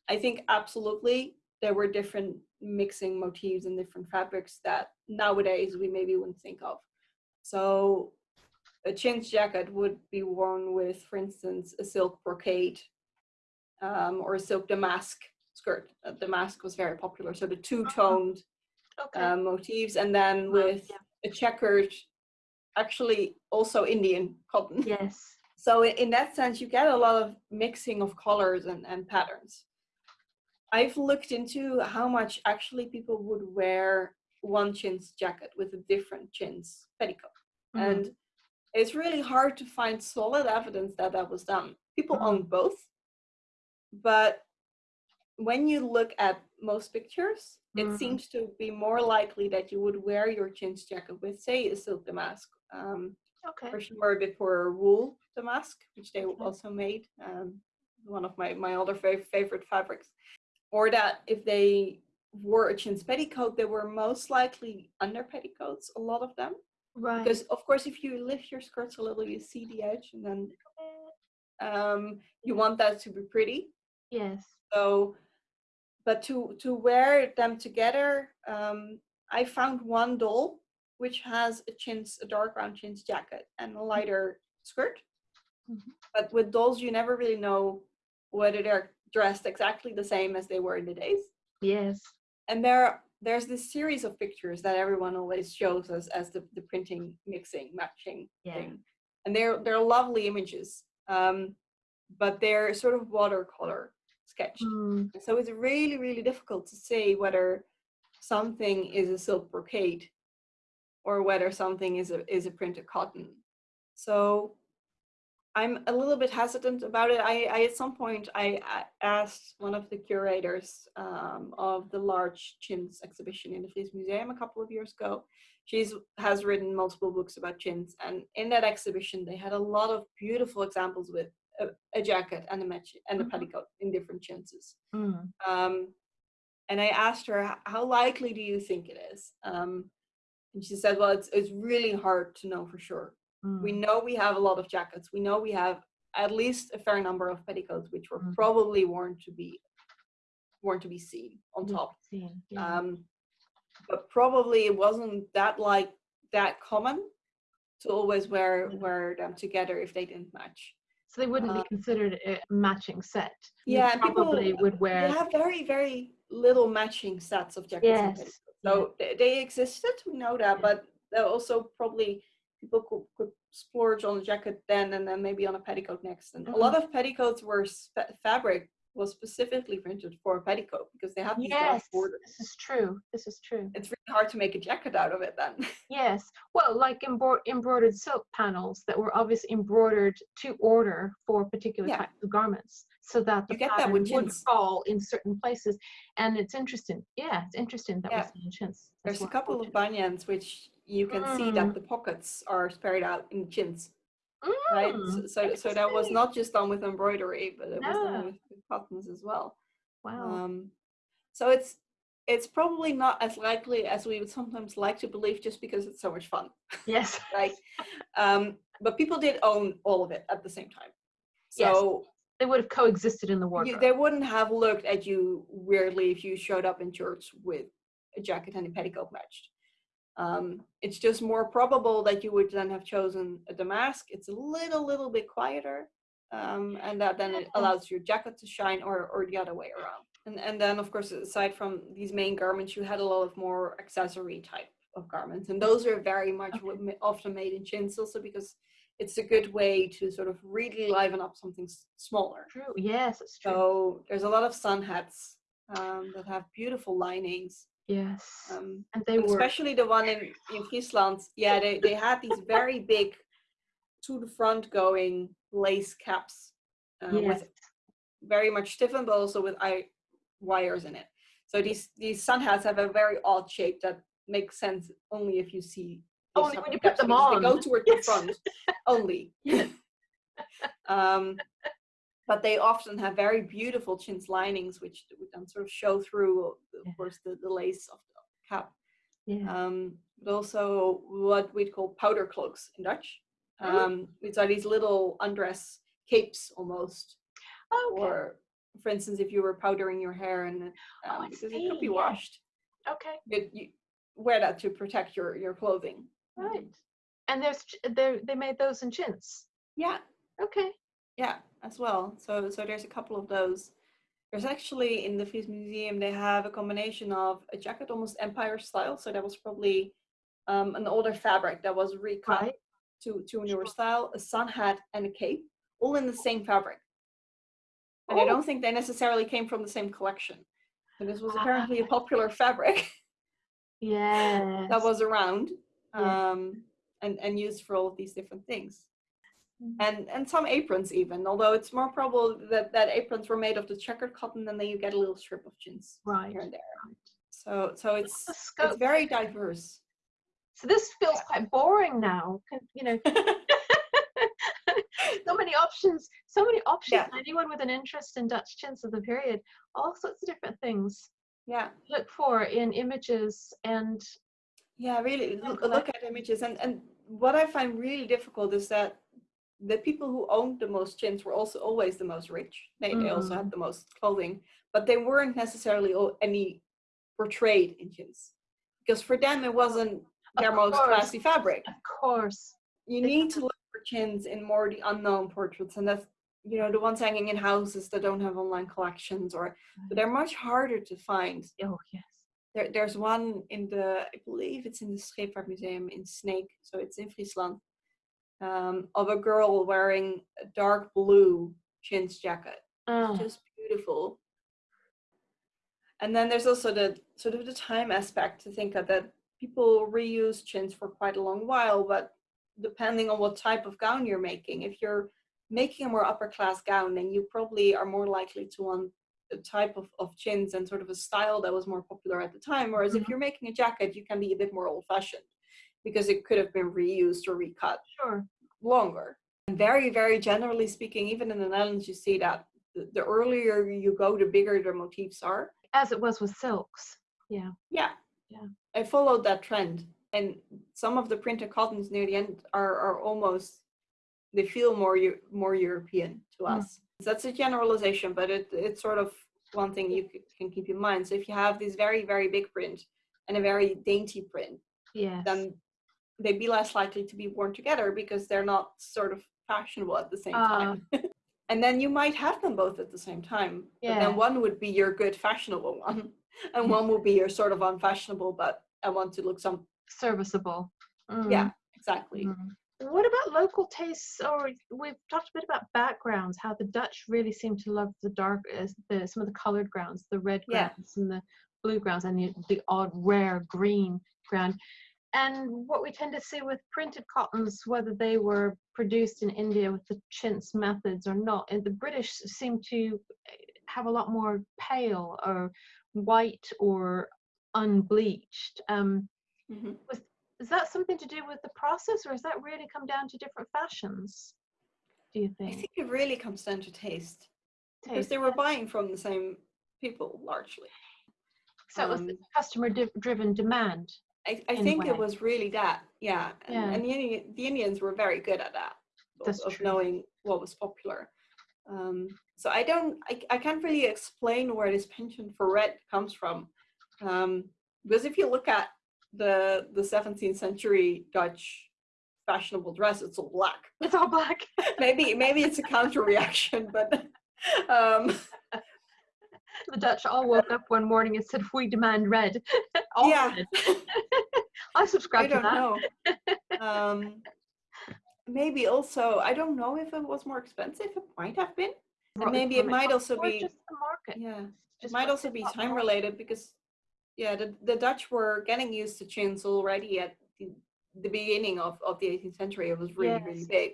i think absolutely there were different mixing motifs and different fabrics that nowadays we maybe wouldn't think of so a chintz jacket would be worn with for instance a silk brocade um, or a silk damask skirt uh, damask was very popular so the two-toned Okay. uh, motifs and then with yeah. a checkered actually also indian cotton yes. so in that sense you get a lot of mixing of colors and, and patterns i've looked into how much actually people would wear one chintz jacket with a different chintz petticoat Mhm. and it's really hard to find solid evidence that that was done people Mhm. own both but when you look at most pictures it Mhm. seems to be more likely that you would wear your chintz jacket with say a silk damask um, okay. or more a bit wool damask, which they Okay. also made. Um, one of my my other fav- favorite fabrics. Or that if they wore a chintz petticoat, they were most likely under petticoats. A lot of them, Right. because of course, if you lift your skirts a little, you see the edge, and then um, you want that to be pretty. yes. So, but to to wear them together, um, I found one doll which has a chintz, a dark brown chintz jacket and a lighter skirt. Mhm. But with dolls, you never really know whether they're dressed exactly the same as they were in the days. Yes. And there, there's this series of pictures that everyone always shows us as the, the printing, mixing, matching Yeah. thing, and they're they're lovely images. Um, but they're sort of watercolor sketched. Mm, So it's really, really difficult to say whether something is a silk brocade or whether something is a is a printed cotton. So I'm a little bit hesitant about it. I, I at some point I, I asked one of the curators um, of the large chintz exhibition in the Fries Museum a couple of years ago. She's has written multiple books about chintz, and in that exhibition they had a lot of beautiful examples with a, a jacket and a match and a Mhm. petticoat in different chintzes. mm, Um, and I asked her, how likely do you think it is? Um, and she said, well, it's, it's really hard to know for sure. We mm. know we have a lot of jackets. We know we have at least a fair number of petticoats, which were Mhm. probably worn to be worn to be seen on top. seen, yeah. Um, but probably it wasn't that like that common to always wear Yeah. wear them together if they didn't match. so they wouldn't uh, be considered a matching set. You Yeah, people- probably would wear. They have very very little matching sets of jackets. and Yes. petticoats. yeah. So they, they existed, we know that, but there also probably people could, could splurge on a jacket then and then maybe on a petticoat next. And a lot Mm-hmm. of petticoats were fabric was specifically printed for a petticoat because they have these Yes, borders. this is true. This is true. It's really hard to make a jacket out of it then. Yes. Well, like embro- embroidered silk panels that were obviously embroidered to order for particular Yeah. types of garments, so that the You get that pattern with would fall in certain places. And it's interesting. Yeah, it's interesting that Yeah. we see in chintz. There's a couple of banyans which you can see that Mm. the pockets are spread out in chintz, right? Mm, So, so, so that was not just done with embroidery, but it was No. done with, with cottons as well. Wow. Um, so it's it's probably not as likely as we would sometimes like to believe, just because it's so much fun, yes. right? um, but people did own all of it at the same time, Yes. so They would have coexisted in the you, they wouldn't have looked at you weirdly if you showed up in church with a jacket and a petticoat matched. Um, it's just more probable that you would then have chosen a damask. It's a little, little bit quieter, um, and that then it allows your jacket to shine, or or the other way around. And and then of course, aside from these main garments, you had a lot of more accessory type of garments, and those are very much Okay. often made in chintz, also because it's a good way to sort of really liven up something smaller. True. Yes, it's true. So there's a lot of sun hats um, that have beautiful linings. Yes. Um, and they and were especially the one in, in Friesland. Yeah, they, they had these very big to the front going lace caps uh, yes. with very much stiffened, but also with eye wires in it. So these these sun hats have a very odd shape that makes sense only if you see. Only when you put them on. They go toward Yes. the front only. Yes. um, but they often have very beautiful chintz linings, which would then sort of show through, of Yeah. course, the, the lace of the cap. Yeah. Um, but also what we'd call powder cloaks in Dutch, Mm. um, which are these little undress capes almost. okay. Or, for instance, if you were powdering your hair and um, Oh, because it could be yeah. washed, okay. but you wear that to protect your your clothing. Right. Um, And there's they they made those in chintz. yeah, Okay. yeah, as well. So so there's a couple of those. There's actually in the Fries Museum they have a combination of a jacket almost empire style. So that was probably um, an older fabric that was recut Right. to to a newer style, a sun hat and a cape, all in the same fabric. And I Oh. don't think they necessarily came from the same collection. But this was apparently a Ah. popular fabric yeah. that was around Yeah. um, and, and used for all of these different things. Mhm. And and some aprons even, although it's more probable that, that aprons were made of the checkered cotton and then you get a little strip of chintz right. here and there. right. So so it's it's very diverse. So this feels quite boring now. You know, so many options. So many options. Yeah. Anyone with an interest in Dutch chintz of the period, all sorts of different things. yeah. Look for in images and Yeah, really look, look at images and and what I find really difficult is that the people who owned the most chintz were also always the most rich. They they also Mm. had the most clothing, but they weren't necessarily any portrayed in chintz because for them it wasn't Of their most course. classy fabric. Of course. You They- need to look for chintz in more the unknown portraits, and that's you know the ones hanging in houses that don't have online collections, or but they're much harder to find. Oh yes. There, there's one in the, I believe it's in the Scheepvaart Museum in Sneek, so it's in Friesland, um, of a girl wearing a dark blue chintz jacket. Oh, Just beautiful. And then there's also the sort of the time aspect to think of that people reuse chintz for quite a long while, but depending on what type of gown you're making, if you're making a more upper class gown, then you probably are more likely to want a type of, of chintz and sort of a style that was more popular at the time. Whereas if Mhm. you're making a jacket, you can be a bit more old fashioned because it could have been reused or recut sure. longer. And very, very generally speaking, even in the Netherlands, you see that the, the earlier you go, the bigger the motifs are. As it was with silks. Yeah. Yeah. Yeah. I followed that trend. And some of the printed cottons near the end are, are almost, they feel more more European to Mm. us. That's a generalization, but it, it's sort of one thing you can keep in mind. So if you have this very, very big print and a very dainty print, Yes. then they'd be less likely to be worn together because they're not sort of fashionable at the same Ah. time. and then you might have them both at the same time. But Yeah. then one would be your good fashionable one, and one would be your sort of unfashionable, but I want to look some. serviceable. Yeah, Mm, exactly. mm. What about local tastes? Or we've talked a bit about backgrounds, how the Dutch really seem to love the dark, uh, the some of the colored grounds, the red Yeah. grounds and the blue grounds, and the, the odd rare green ground. And what we tend to see with printed cottons, whether they were produced in India with the chintz methods or not, and the British seem to uh, have a lot more pale or white or unbleached. Um, Mhm. is that something to do with the process or has that really come down to different fashions do you think? I think it really comes down to taste because they were buying from the same people largely. so it was um, customer div- driven demand I, I think it was really that, yeah. And, Yeah. and the, Indi- the Indians were very good at that, of, That's of true. knowing what was popular. Um, so I don't, I, I can't really explain where this penchant for red comes from. Um, because if you look at the the 17th century Dutch fashionable dress, it's all black. it's all black maybe maybe it's a counter reaction, but um, the dutch all woke up one morning and said we demand red all yeah. red. i subscribe I to don't that know. um, maybe also, I don't know if it was more expensive. It might have been. And maybe it might also be. just the market Yeah, it just might also be time more- related because yeah, the, the Dutch were getting used to chintz already at the, the beginning of, of the 18th century. It was really, Yes. really big.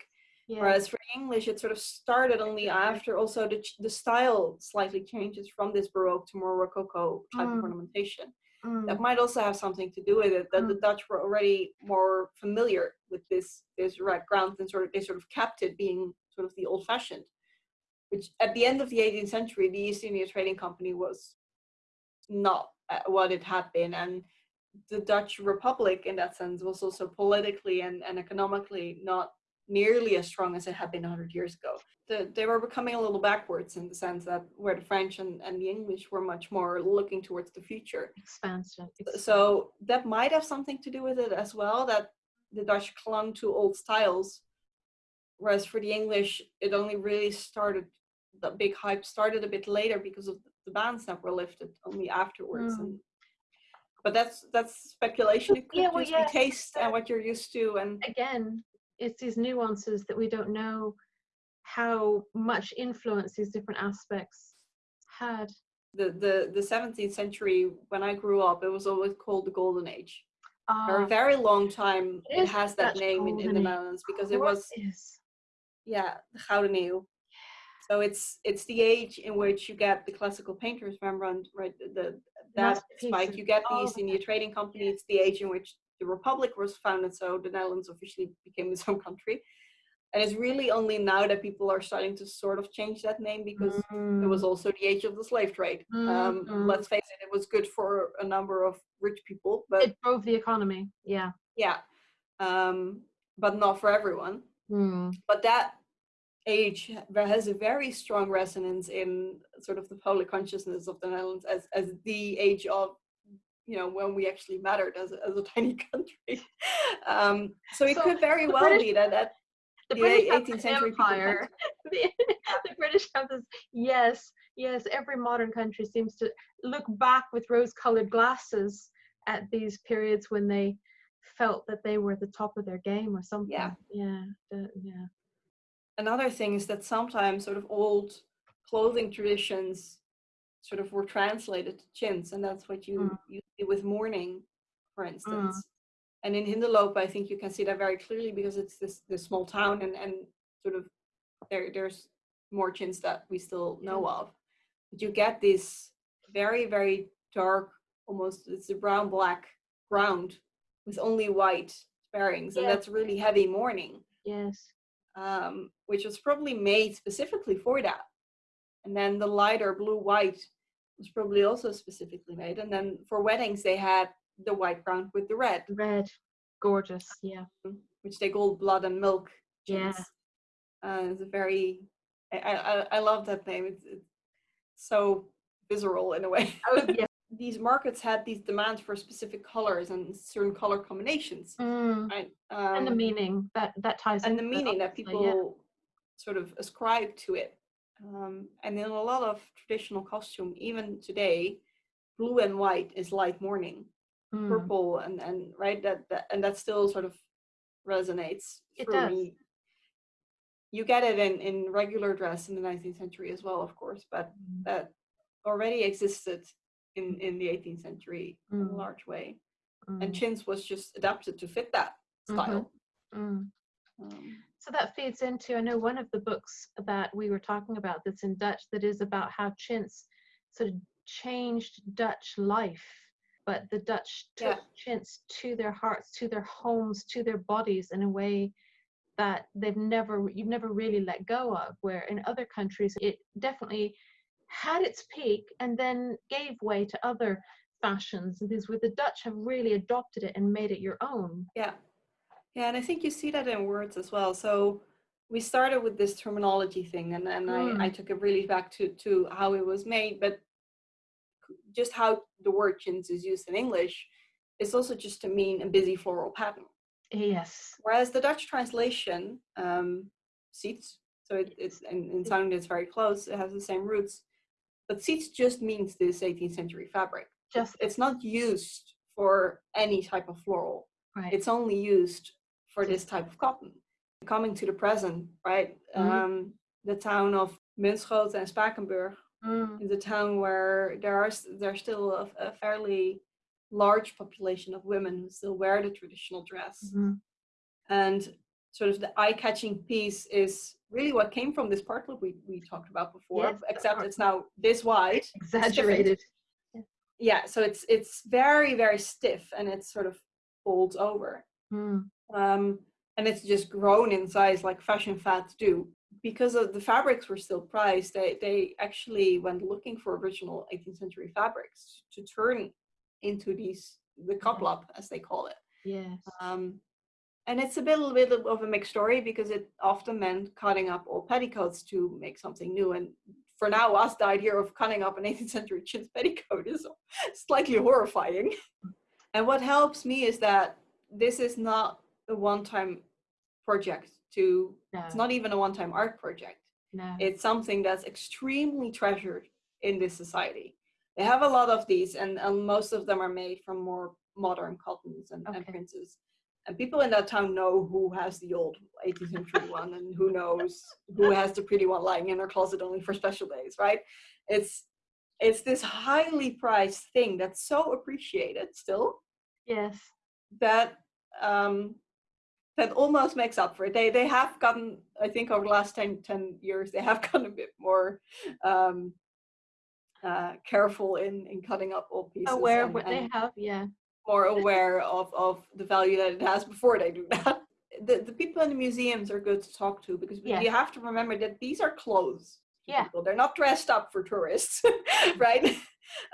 Yeah. Whereas for English, it sort of started only after also the, the style slightly changes from this Baroque to more Rococo type Mm. of ornamentation. Mm, That might also have something to do with it that the Dutch were already more familiar with this this red ground and sort of they sort of kept it being sort of the old fashioned. Which at the end of the 18th century, the East India Trading Company was not uh, what it had been, and the Dutch Republic, in that sense, was also politically and, and economically not nearly as strong as it had been 100 years ago. The, they were becoming a little backwards in the sense that where the French and, and the English were much more looking towards the future. expansion. So that might have something to do with it as well, that the Dutch clung to old styles, whereas for the English, it only really started, the big hype started a bit later because of the bans that were lifted only afterwards. Mm. And, but that's that's speculation. It could Yeah, well, be taste and what you're used to, and again, it's these nuances that we don't know how much influence these different aspects had. the the the 17th century when I grew up, it was always called the Golden Age. Ah, For a very long time, It it has that name in, in the. Netherlands because it was yeah the Gouden Eeuw. So it's it's the age in which you get the classical painters, Rembrandt, right? The, the that spike. You get these in East of India that. Trading Company. It's the age in which the Republic was founded. So the Netherlands officially became its own country. And it's really only now that people are starting to sort of change that name because it was also the age of the slave trade. Um, Mhm. let's face it, it was good for a number of rich people, but it drove the economy. Yeah. yeah, um, but not for everyone. Mm. But that age ha- has a very strong resonance in sort of the public consciousness of the Netherlands as, as the age of, you know, when we actually mattered as a, as a tiny country. Um, so it So could very well British- be that, that The the British 18th century empire. the, the British have this. Yes, yes. Every modern country seems to look back with rose-colored glasses at these periods when they felt that they were at the top of their game or something. Yeah. Yeah. the- yeah. another thing is that sometimes sort of old clothing traditions sort of were translated to chintz, and that's what you, Mm. you see with mourning, for instance. And in Hindeloop, I think you can see that very clearly because it's this this small town, and and sort of there there's more chintz that we still know of, but you get this very very dark, almost it's a brown black ground with only white sparings, and Yeah. that's really heavy mourning Yes. um, which was probably made specifically for that. And then the lighter blue white was probably also specifically made. And then for weddings, they had the white ground with the red, Red. Gorgeous. Yeah. which they called blood and milk. Yeah. Uh, it's a very, I, I, I- love that name. It's, it's so visceral in a way. Oh yeah. These markets had these demands for specific colors and certain color combinations. Mm. Right? And the Um, meaning that that ties and the meaning that people yeah. sort of ascribe to it. Um, and in a lot of traditional costume, even today, blue and white is light mourning. Mm. Purple and and right that, that and that still sort of resonates It for does. me. You get it in in regular dress in the 19th century as well, of course, but Mm. that already existed in in the 18th century in a Mm. large way. Mm. And chintz was just adapted to fit that Mhm. style. Mm. Um, So that feeds into, I know one of the books that we were talking about that's in Dutch that is about how chintz sort of changed Dutch life. But the Dutch took Yeah. chintz to their hearts, to their homes, to their bodies in a way that they've never, you've never really let go of. Where in other countries, it definitely had its peak and then gave way to other fashions. And these where the Dutch have really adopted it and made it your own. Yeah. Yeah, and I think you see that in words as well. So we started with this terminology thing and then I, I took it really back to, to how it was made, but just how the word chintz is used in English is also just to mean a busy floral pattern. Yes. Whereas the Dutch translation, um, seats, so it, it's in, in sound it's very close, it has the same roots, but seats just means this 18th century fabric. Just It's not used for any type of floral right. it's only used for this type of cotton. Coming to the present, right? Mhm. Um, the town of Bunschoten and Spakenburg Mm. is a town where there are there's still a, a fairly large population of women who still wear the traditional dress. Mhm. And sort of the eye-catching piece is really what came from this part loop we, we talked about before, Yes, except it's now this wide. Exaggerated. Yeah, so it's it's very, very stiff and it sort of folds over. Mm. Um, and it's just grown in size like fashion fads do. Because of the fabrics were still priced, they, they actually went looking for original 18th century fabrics to turn into these, the kraplap as they call it. Yes. Um, and it's a bit, a bit of a mixed story because it often meant cutting up old petticoats to make something new. And for now, us the idea of cutting up an 18th century chintz petticoat is slightly horrifying. And what helps me is that this is not a one-time project to, No. it's not even a one-time art project no. it's something that's extremely treasured in this society. They have a lot of these, and, and most of them are made from more modern cottons and, and Okay. princes. And people in that town know who has the old 18th century one, and who knows who has the pretty one lying in their closet only for special days, right? It's it's this highly prized thing that's so appreciated still yes. that um, that almost makes up for it. They they have gotten, I think, over the last 10, 10 years, they have gotten a bit more um, uh, careful in in cutting up old pieces. Aware of and- what they have. Yeah. more aware of of the value that it has before they do that. The the people in the museums are good to talk to because Yeah. you have to remember that these are clothes. Yeah. people. They're not dressed up for tourists, right?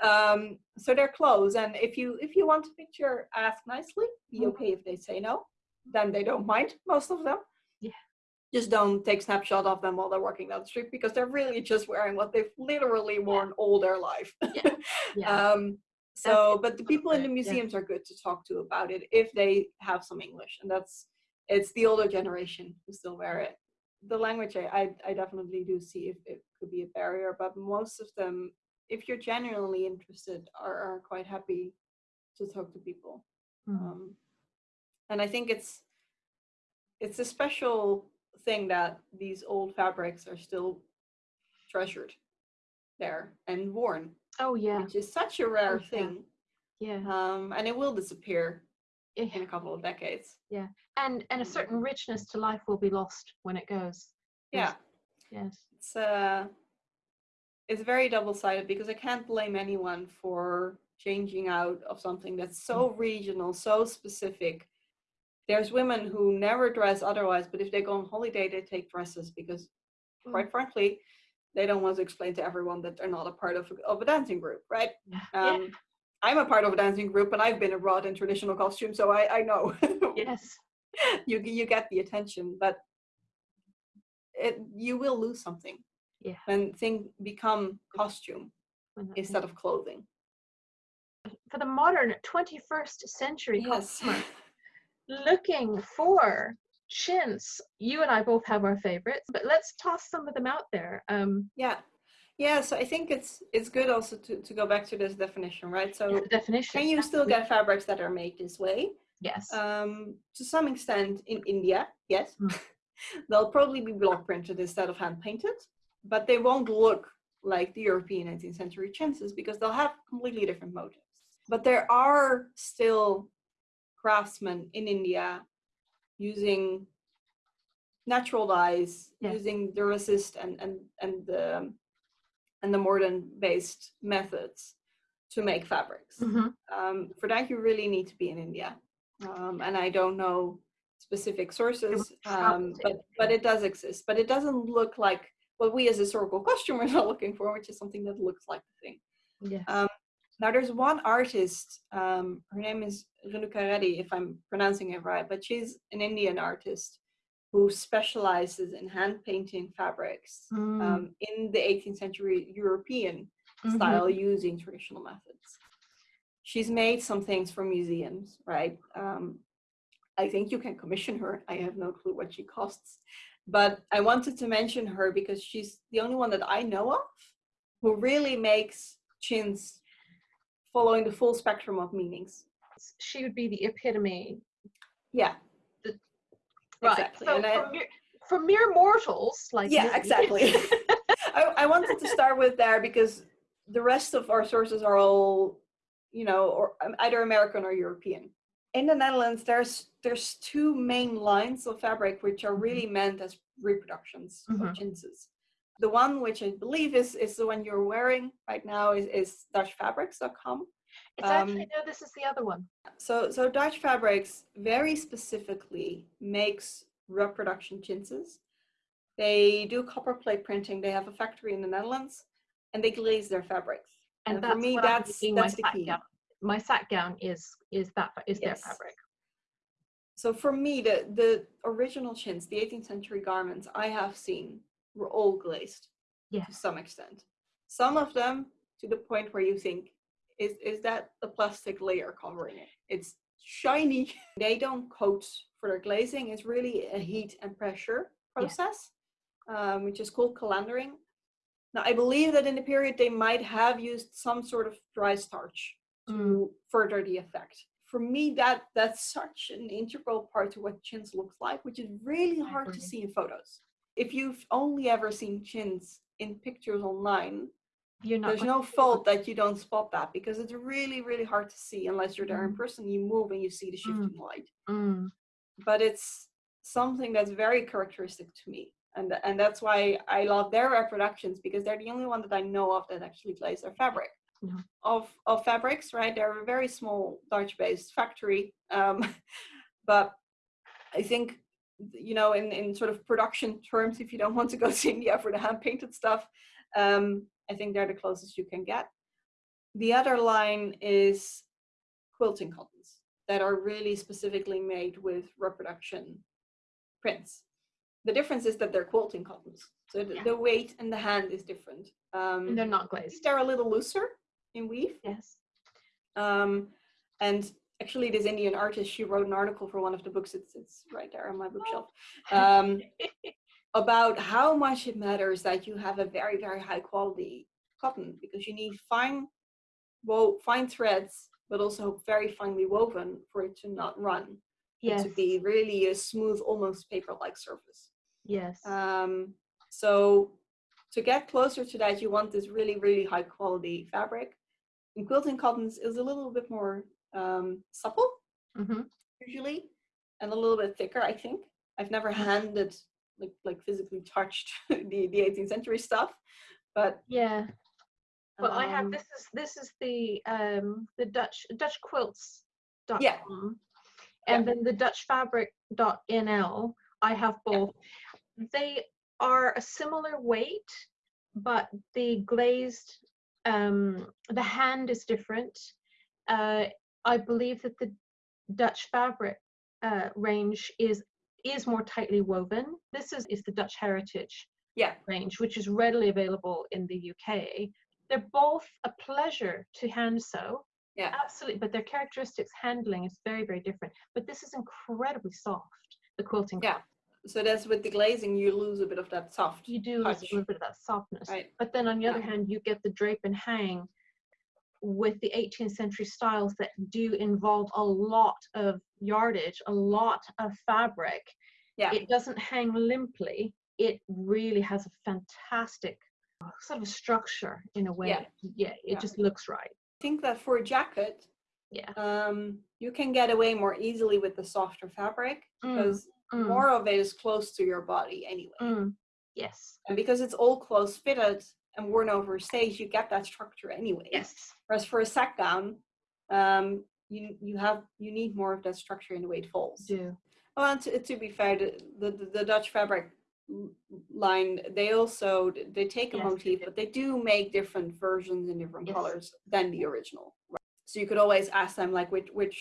um, so they're clothes, and if you if you want a picture, ask nicely. Be Mhm. okay if they say no, then they don't mind. Most of them. Yeah. Just don't take snapshot of them while they're walking down the street because they're really just wearing what they've literally worn all their life. Yeah. um, so, but the people in the point, yeah. museums are good to talk to about it if they have some English, and that's it's the older generation who still wear it. The language, I, I, I definitely do see if it could be a barrier, but most of them, if you're genuinely interested, are, are quite happy to talk to people. Mm. Um, and I think it's it's a special thing that these old fabrics are still treasured there and worn, oh yeah. which is such a rare yeah. thing. Yeah. Um, and it will disappear in a couple of decades. Yeah. And and a certain richness to life will be lost when it goes. Yeah, Yes. it's uh, it's very double-sided because I can't blame anyone for changing out of something that's so regional, so specific. There's women who never dress otherwise, but if they go on holiday, they take dresses because, Mm. quite frankly, they don't want to explain to everyone that they're not a part of a, of a dancing group, right? Yeah. Um, I'm a part of a dancing group, and I've been abroad in traditional costume, so I, I know yes. you you get the attention, but it you will lose something Yeah. when things become costume instead of clothing. For the modern 21st century Yes. customer looking for chintz, you and I both have our favorites, but let's toss some of them out there. Um, Yeah. Yeah, so I think it's it's good also to, to go back to this definition, right? So the definition. can you still get fabrics that are made this way? Yes. Um, to some extent in India, yes. Mm. They'll probably be block printed instead of hand painted, but they won't look like the European 18th century chintzes because they'll have completely different motives. But there are still craftsmen in India using natural dyes, Yeah. using Durasist and and and the and the modern based methods to make fabrics Mhm. um, for that you really need to be in India. Um, and I don't know specific sources, um, but but it does exist. But it doesn't look like what we as historical costumers are looking for, which is something that looks like the thing. Yes. Now there's one artist, um, her name is Renuka Reddy, if I'm pronouncing it right, but she's an Indian artist who specializes in hand painting fabrics Mm. um, in the 18th century European Mhm. style using traditional methods. She's made some things for museums, right? Um, I think you can commission her. I have no clue what she costs. But I wanted to mention her because she's the only one that I know of who really makes chintz following the full spectrum of meanings. She would be the epitome. Yeah. The- Right. Exactly. So for, mere, for mere mortals like yeah, me- exactly. I, I wanted to start with there because the rest of our sources are all you know, or um, either American or European. In the Netherlands, there's there's two main lines of fabric which are really Mm-hmm. meant as reproductions Mhm. of chintzes. The one which I believe is is the one you're wearing right now is, is DutchFabrics.com. It's actually Um, no. This is the other one. So so Dutch Fabrics very specifically makes reproduction chintzes. They do copper plate printing. They have a factory in the Netherlands, and they glaze their fabrics. And, And for me, that's that's my the key. gown. My sack gown is is that is their fabric. So for me, the the original chintz, the 18th century garments I have seen were all glazed to some extent. Some of them to the point where you think, is is that a plastic layer covering it? It's shiny. They don't coat for their glazing. It's really a heat and pressure process, um, which is called calendering. Now I believe that in the period they might have used some sort of dry starch to Mm. further the effect. For me, that that's such an integral part to what chintz looks like, which is really hard to see in photos. If you've only ever seen chintz in pictures online, You're not. there's no fault that you don't spot that because it's really, really hard to see unless you're there in Mm. person. You move and you see the shifting light. Mm. But it's something that's very characteristic to me. And, and that's why I love their reproductions because they're the only one that I know of that actually glaze their fabric. Of, of fabrics, right? They're a very small Dutch based factory. Um, but I think, you know, in, in sort of production terms, if you don't want to go to India for the hand painted stuff, um, I think they're the closest you can get. The other line is quilting cottons that are really specifically made with reproduction prints. The difference is that they're quilting cottons. So the, Yeah. the weight and the hand is different. Um, And they're not glazed. they're a little looser in weave. Yes. Um, and actually, this Indian artist, she wrote an article for one of the books. It's, it's right there on my bookshelf. Um, about how much it matters that you have a very, very high quality cotton because you need fine, wo- fine threads, but also very finely woven for it to not run. yes. To be really a smooth, almost paper-like surface. Yes. Um, so to get closer to that, you want this really, really high quality fabric. And quilting cottons is a little bit more um, supple hmm usually, and a little bit thicker. I think I've never handed like like physically touched the the 18th century stuff, but Yeah. Well, I have um, this is this is the um the Dutch Dutch quilts dot Yeah. com, and then the Dutch fabric dot nl. I have Yeah. both. They are a similar weight, but the glazed um the hand is different. Uh, I believe that the Dutch fabric uh, range is is more tightly woven. This is is the Dutch heritage yeah, range, which is readily available in the UK. They're both a pleasure to hand sew. Yeah. Absolutely. But their characteristics handling is very, very different. But this is incredibly soft, the quilting. Yeah. so that's with the glazing you lose a bit of that soft. You do lose a little bit of that softness. Right. But then on the other Yeah. hand, you get the drape and hang with the 18th century styles that do involve a lot of yardage, a lot of fabric. Yeah. It doesn't hang limply. It really has a fantastic uh, sort of structure in a way. Yeah. Yeah, it Yeah. just looks right. I think that for a jacket, Yeah. um, you can get away more easily with the softer fabric Mm, because Mm, more of it is close to your body anyway. mm, yes. And because it's all close fitted and worn over stage, you get that structure anyway. Yes. Whereas for a sack gown, um, you you have you need more of that structure in the way it falls. Yeah. Well, and to, to be fair, the, the the Dutch fabric line they also they take a Yes, they motif, do. but they do make different versions in different Yes. colors than the original. Right? So you could always ask them like which which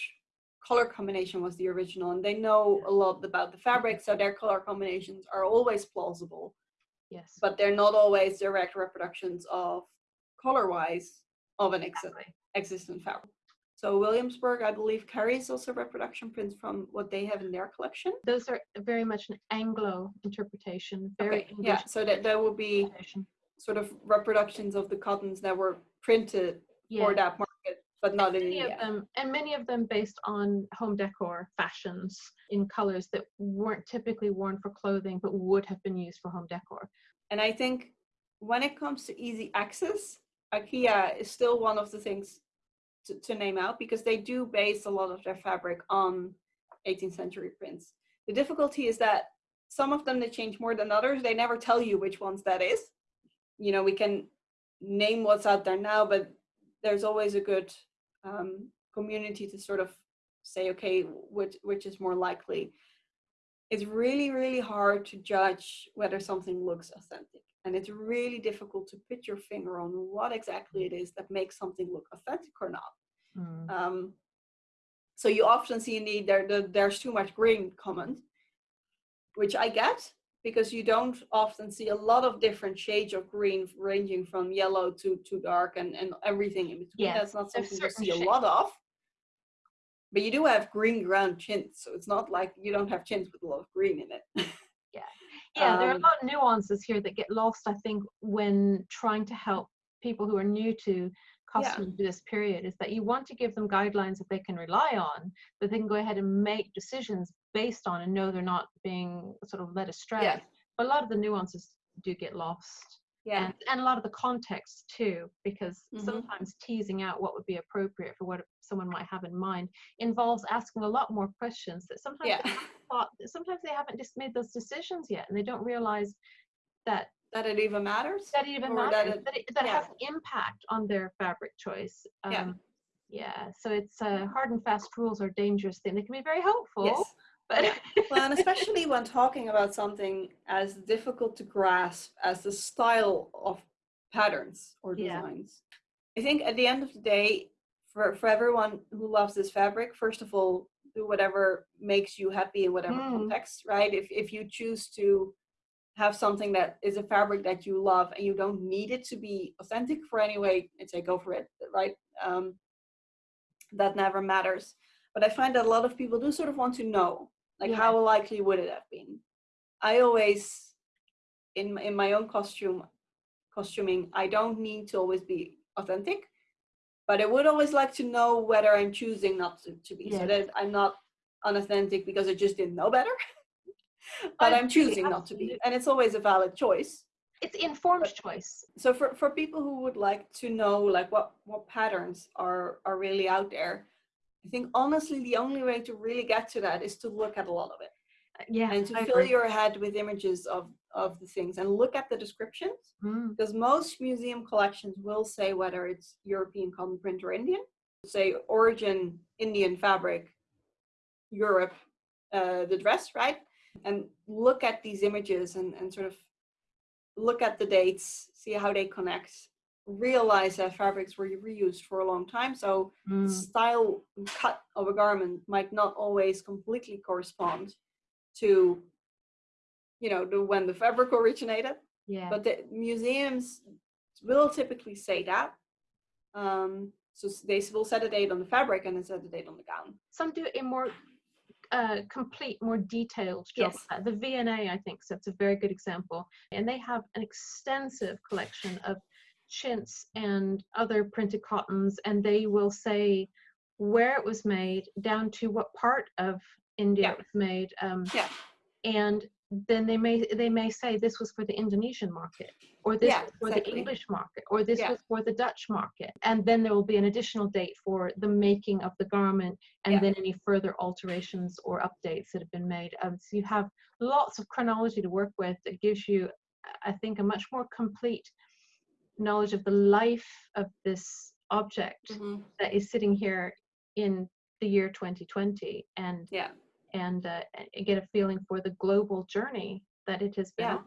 color combination was the original, and they know a lot about the fabric, so their color combinations are always plausible Yes. but they're not always direct reproductions of color-wise of an ex- Exactly. existent fabric. So Williamsburg, I believe, carries also reproduction prints from what they have in their collection. Those are very much an Anglo interpretation. Very Okay, English yeah, so that there will be sort of reproductions of the cottons that were printed for that market, but not in many of them and many of them based on home decor fashions in colors that weren't typically worn for clothing but would have been used for home decor And I think when it comes to easy access, IKEA is still one of the things to, to name out because they do base a lot of their fabric on 18th century prints. The difficulty is that some of them they change more than others. They never tell you which ones that is. You know, we can name what's out there now, but there's always a good um, community to sort of say, okay, which which is more likely. It's really, really hard to judge whether something looks authentic. And it's really difficult to put your finger on what exactly it is that makes something look authentic or not. Mm. Um, so you often see indeed there, the, there's too much green comment, which I get because you don't often see a lot of different shades of green ranging from yellow to, to dark and, and everything in between. Yes, That's not something you see shades. a lot of. But you do have green ground chintz, so it's not like you don't have chintz with a lot of green in it. yeah. Yeah, um, there are a um, lot of nuances here that get lost, I think, when trying to help people who are new to costume yeah. this period is that you want to give them guidelines that they can rely on, that they can go ahead and make decisions based on and know they're not being sort of led astray. Yeah. But a lot of the nuances do get lost. Yeah. And, and a lot of the context too, because mm-hmm. sometimes teasing out what would be appropriate for what someone might have in mind involves asking a lot more questions that sometimes yeah. they thought, sometimes they haven't just made those decisions yet and they don't realize that that it even matters that it even matters that it, that it, that yeah. has impact on their fabric choice um, yeah. yeah so it's uh, hard and fast rules are dangerous thing they can be very helpful yes. But yeah. well and especially when talking about something as difficult to grasp as the style of patterns or designs. I think at the end of the day for, for everyone who loves this fabric first of all do whatever makes you happy in whatever mm. context right? If, if you choose to have something that is a fabric that you love and you don't need it to be authentic for any way and say go for it right? Um, that never matters. But i find that a lot of people do sort of want to know like yeah. how likely would it have been i always in in my own costume costuming i don't need to always be authentic but i would always like to know whether i'm choosing not to, to be yes. so that i'm not unauthentic because i just didn't know better but I'm choosing not to be. And it's always a valid choice. It's informed but, choice. So for, for people who would like to know like what, what patterns are, are really out there, I think honestly the only way to really get to that is to look at a lot of it. Yeah. And to I fill agree. your head with images of, of the things and look at the descriptions. Mm. Because most museum collections will say whether it's European cotton print or Indian. Say origin Indian fabric, Europe, uh, the dress, right? and look at these images and, and sort of look at the dates, see how they connect, realize that fabrics were reused for a long time. So mm. style cut of a garment might not always completely correspond to, you know, the when the fabric originated. Yeah. But the museums will typically say that. Um, so they will set a date on the fabric and then set a date on the gown. Some do a more uh, complete, more detailed job. Yes. The V&A, I think, so it's a very good example. And they have an extensive collection of chintz and other printed cottons, and they will say where it was made, down to what part of India yeah. it was made. Um, yeah. And then they may they may say this was for the Indonesian market or this yeah, was for exactly. the English market or this yeah. was for the Dutch market and then there will be an additional date for the making of the garment and yeah. then any further alterations or updates that have been made um, so you have lots of chronology to work with that gives you I think a much more complete knowledge of the life of this object mm-hmm. that is sitting here in the year 2020 and yeah and uh, get a feeling for the global journey that it has been yeah.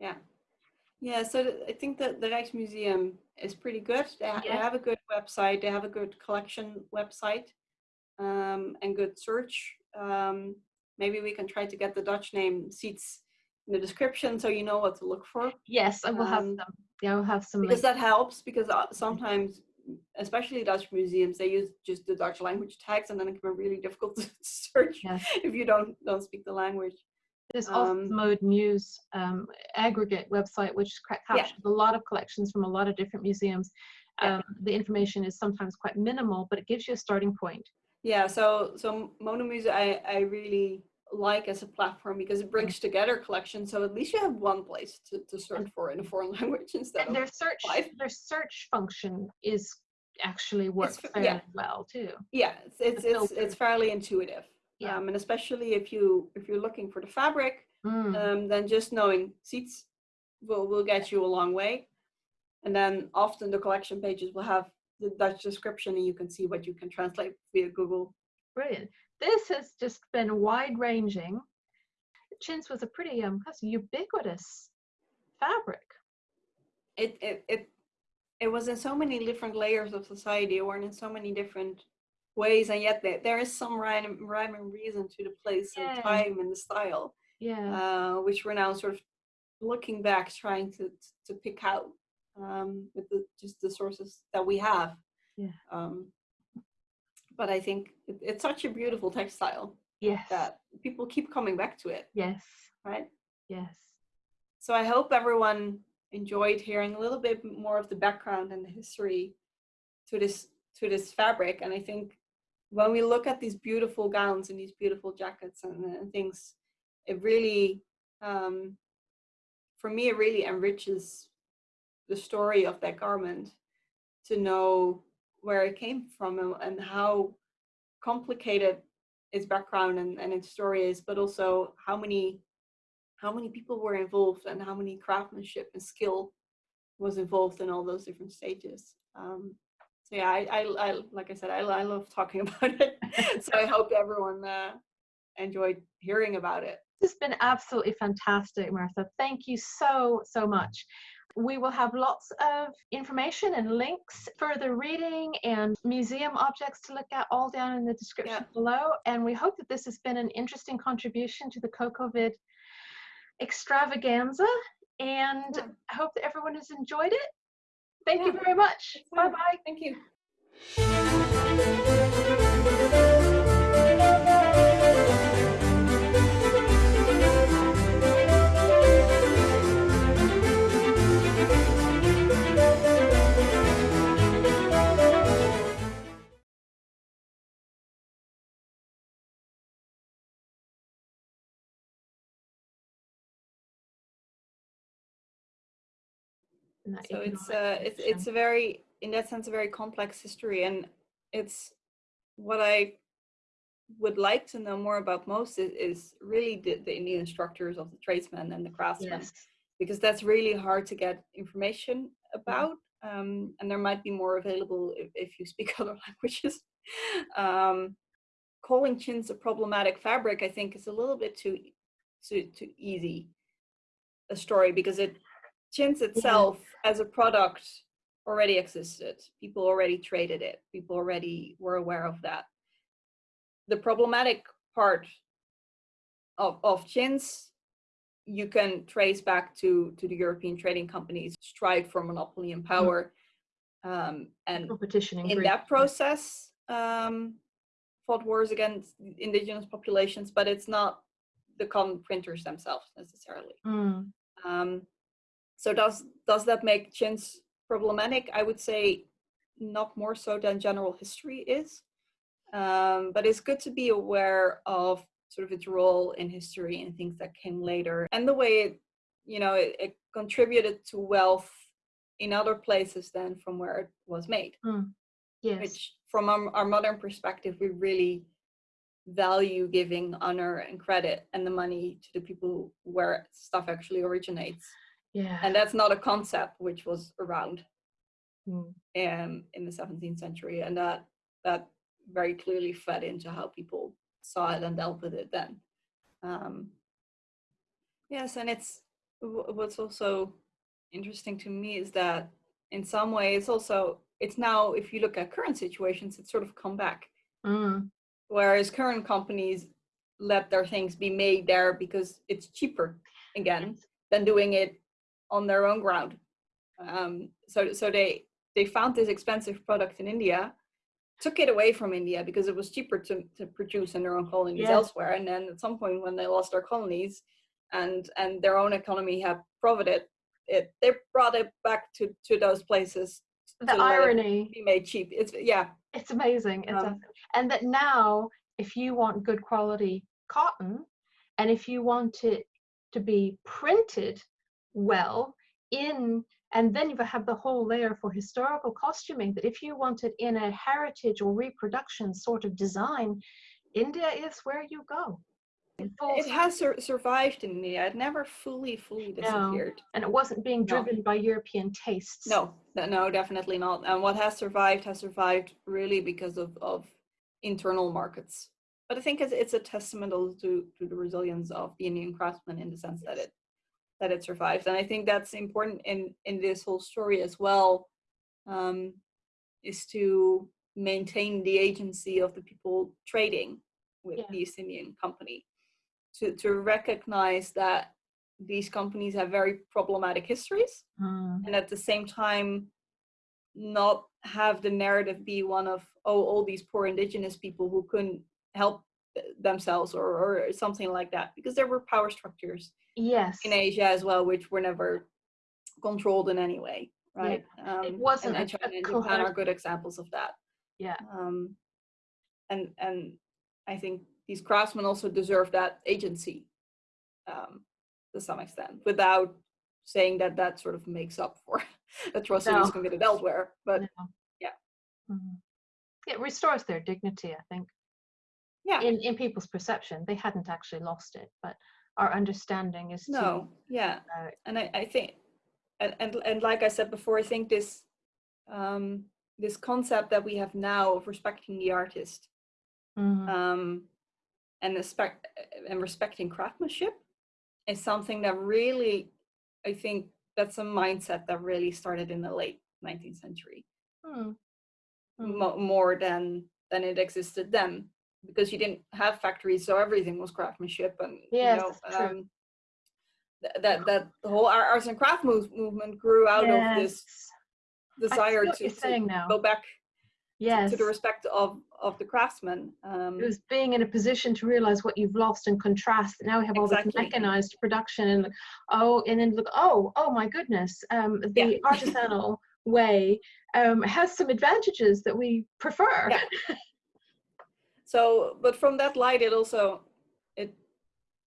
Yeah. Yeah, so I think that the Rijksmuseum is pretty good. They, yeah. they, have a good website, they have a good collection website um, and good search. Um, maybe we can try to get the Dutch name seats in the description so you know what to look for. Yes, I will um, have them. Yeah, I will have some. Because that helps because uh, sometimes especially Dutch museums, they use just the Dutch language tags, and then it can be really difficult to search yes. if you don't don't speak the language. There's also um, Modemuze um, aggregate website, which captures yeah. a lot of collections from a lot of different museums. Um, The information is sometimes quite minimal, but it gives you a starting point. Yeah, so so Modemuze I, I really like as a platform because it brings together collections so at least you have one place to, to search for in a foreign language instead and their search five. their search function is actually works It's- fairly yeah. well too. yeah it's it's it's, it's fairly intuitive Yeah. um, and especially if you if you're looking for the fabric Mm, um, then just knowing seats will will get you a long way and then often the collection pages will have the dutch description and you can see what you can translate via google brilliant. This has just been wide ranging. Chintz was a pretty um ubiquitous fabric. it it it it was in so many different layers of society or in so many different ways and yet there, there is some rhyme, rhyme and reason to the place Yeah. and time and the style Yeah. uh, which we're now sort of looking back trying to to pick out um, with the, just the sources that we have Yeah. um, but i think it, it's such a beautiful textile yes. that people keep coming back to it Yes. right Yes. so I hope everyone enjoyed hearing a little bit more of the background and the history to this to this fabric. And I think when we look at these beautiful gowns and these beautiful jackets and, and things, it really, um, for me, it really enriches the story of that garment to know where it came from and, and how complicated its background and, and its story is, but also how many how many people were involved and how many craftsmanship and skill was involved in all those different stages. Um, so yeah, I, I, I like I said, I, I love talking about it. so I hope everyone uh, enjoyed hearing about it. This has been absolutely fantastic, Myrthe. Thank you so, so much. We will have lots of information and links, further reading, and museum objects to look at all down in the description Yeah. below. And we hope that this has been an interesting contribution to the CocoVid extravaganza. And Yeah. I hope that everyone has enjoyed it. Thank you very much. Bye bye. Thank you. So it's economic uh it's it's a very in that sense a very complex history and it's what i would like to know more about most is, is really the, the indian structures of the tradesmen and the craftsmen yes. because that's really hard to get information about um, and there might be more available if, if you speak other languages. Um, calling chintz a problematic fabric i think is a little bit too too, too easy a story because it chintz itself as a product already existed. People already traded it. People already were aware of that. The problematic part of, of chintz you can trace back to to the european trading companies strive for monopoly and power um, and competition in, in that process um, fought wars against indigenous populations but it's not the common printers themselves necessarily. Mm, um, so does does that make chintz problematic? I would say not more so than general history is, um, but it's good to be aware of sort of its role in history and things that came later, and the way it, you know, it, it contributed to wealth in other places than from where it was made. yes. Which, from our, our modern perspective, we really value giving honor and credit and the money to the people where stuff actually originates yeah. and that's not a concept which was around Mm, um, in the 17th century and that that very clearly fed into how people saw it and dealt with it then. Um, yes and it's what's also interesting to me is that in some ways also it's now if you look at current situations it's sort of come back. Mm, whereas current companies let their things be made there because it's cheaper again than doing it on their own ground. Um, so so they they found this expensive product in India, took it away from India because it was cheaper to, to produce in their own colonies Yeah. elsewhere. And then at some point when they lost their colonies and and their own economy had profited, it they brought it back to to those places the to irony be made cheap. It's yeah it's amazing it's Um, awesome. and that now if you want good quality cotton and if you want it to be printed well in And then you have the whole layer for historical costuming that if you want it in a heritage or reproduction sort of design, India is where you go. It, has sur survived in India. It never fully, fully disappeared. No. And it wasn't being driven no. by European tastes. No, no, definitely not. And what has survived has survived really because of, of internal markets. But I think it's, it's a testament to, to the resilience of the Indian craftsman in the sense that it that it survives. And I think that's important in, in this whole story as well, um, is to maintain the agency of the people trading with yeah. the East Indian company. To, to recognize that these companies have very problematic histories mm. and at the same time not have the narrative be one of oh all these poor indigenous people who couldn't help themselves or, or something like that because there were power structures yes in asia as well which were never controlled in any way right yeah. um, it wasn't and, China and japan are good examples of that yeah um, and and i think these craftsmen also deserve that agency um, to some extent without saying that that sort of makes up for atrocities no. committed elsewhere but no. yeah mm-hmm. it restores their dignity i think yeah in, in people's perception they hadn't actually lost it but our understanding is no to, yeah uh, and I, I think and, and and like i said before i think this um this concept that we have now of respecting the artist mm-hmm. um and respect and respecting craftsmanship is something that really i think that's a mindset that really started in the late 19th century mm. Mm. more than than it existed then because you didn't have factories, so everything was craftsmanship, and yes, you know, um, th- that that the whole arts and craft move- movement grew out yes. of this desire to, to go back yes. to, to, the respect of of the craftsman. Um, it was being in a position to realize what you've lost and contrast. Now we have all exactly. this mechanized production, and oh, and then look, oh, oh my goodness, um, the yeah. artisanal way um, has some advantages that we prefer. Yeah. so but from that light it also it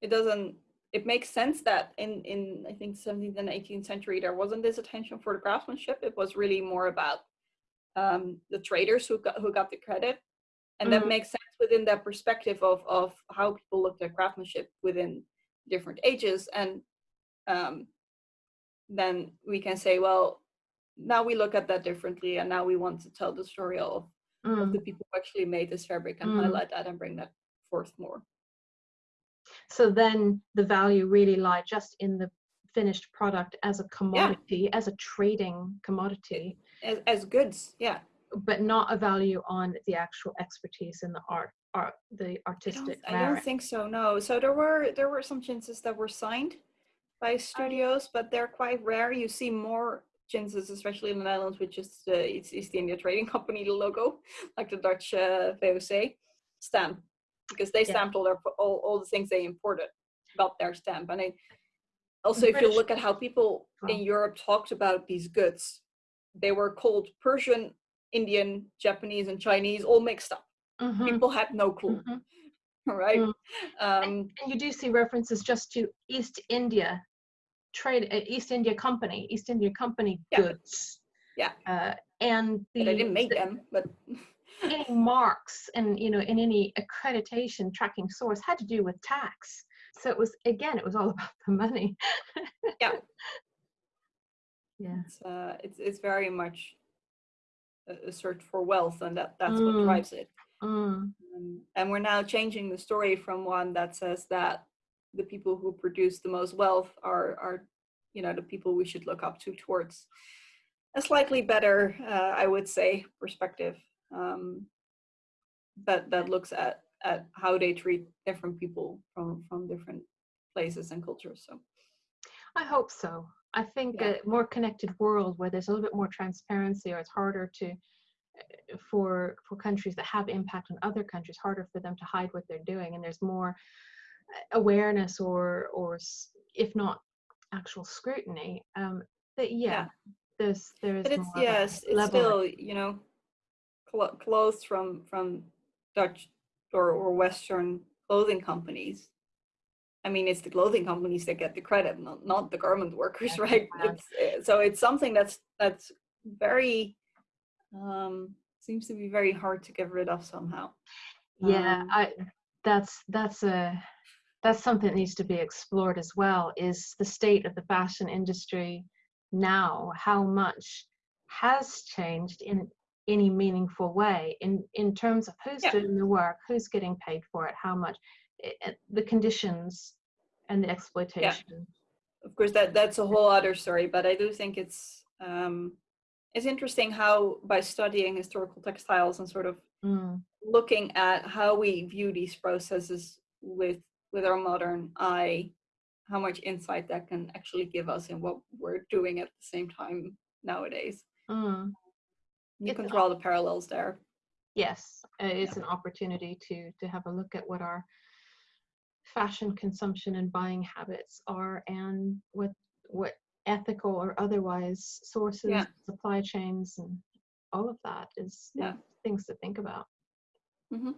it doesn't it makes sense that in in i think 17th and 18th century there wasn't this attention for the craftsmanship. It was really more about um, the traders who got who got the credit. And mm-hmm. that makes sense within that perspective of of how people looked at craftsmanship within different ages. And um, then we can say well now we look at that differently and now we want to tell the story of mm. of the people who actually made this fabric and mm. highlight that and bring that forth more. So then the value really lied just in the finished product as a commodity, yeah. as a trading commodity. As, as goods, yeah. But not a value on the actual expertise in the art, art the artistic. I don't, I don't think so. No. So there were there were some chintzes that were signed by studios, but they're quite rare. You see more Chintzes, especially in the Netherlands, which is uh, it's East India Trading Company, the logo, like the Dutch uh, VOC stamp, because they stamped all their all, all the things they imported about their stamp. And I, also, if you look at how people in Europe talked about these goods, they were called Persian, Indian, Japanese, and Chinese all mixed up. Mm-hmm. People had no clue. Mm-hmm. Right. Mm. Um, and, and you do see references just to East India trade uh, East India Company, East India Company yeah. goods. Yeah. Uh, and the, but I didn't make the, them, but any marks and you know in any accreditation tracking source had to do with tax. So it was again, it was all about the money. yeah. Yeah. It's uh, it's it's very much a, a search for wealth, and that that's mm. what drives it. Mm. Um, and we're now changing the story from one that says that the people who produce the most wealth are are you know the people we should look up to towards. A slightly better uh, i would say perspective um, that that looks at at how they treat different people from from different places and cultures so. I hope so. I think yeah. a more connected world where there's a little bit more transparency or it's harder to uh, for for countries that have impact on other countries harder for them to hide what they're doing and there's more awareness or or if not actual scrutiny um that yeah, yeah. there's there's but it's yes it's still you know cl- clothes from from dutch or, or western clothing companies I mean, it's the clothing companies that get the credit, not not the garment workers, right? bad. It's, uh, so it's something that's that's very um, seems to be very hard to get rid of somehow. Yeah, Um, I that's that's a that's something that needs to be explored as well is the state of the fashion industry now, how much has changed in any meaningful way in in terms of who's Yeah. doing the work, who's getting paid for it, how much i- i- the conditions and the exploitation. yeah. of course that that's a whole other story but i do think it's um it's interesting how by studying historical textiles and sort of Mm, looking at how we view these processes with with our modern eye how much insight that can actually give us in what we're doing at the same time nowadays mm. you It's can an draw the parallels there Yes, uh, it's an opportunity to to have a look at what our fashion consumption and buying habits are and what what ethical or otherwise sources, Yeah. supply chains and all of that is Yeah. things to think about. hmm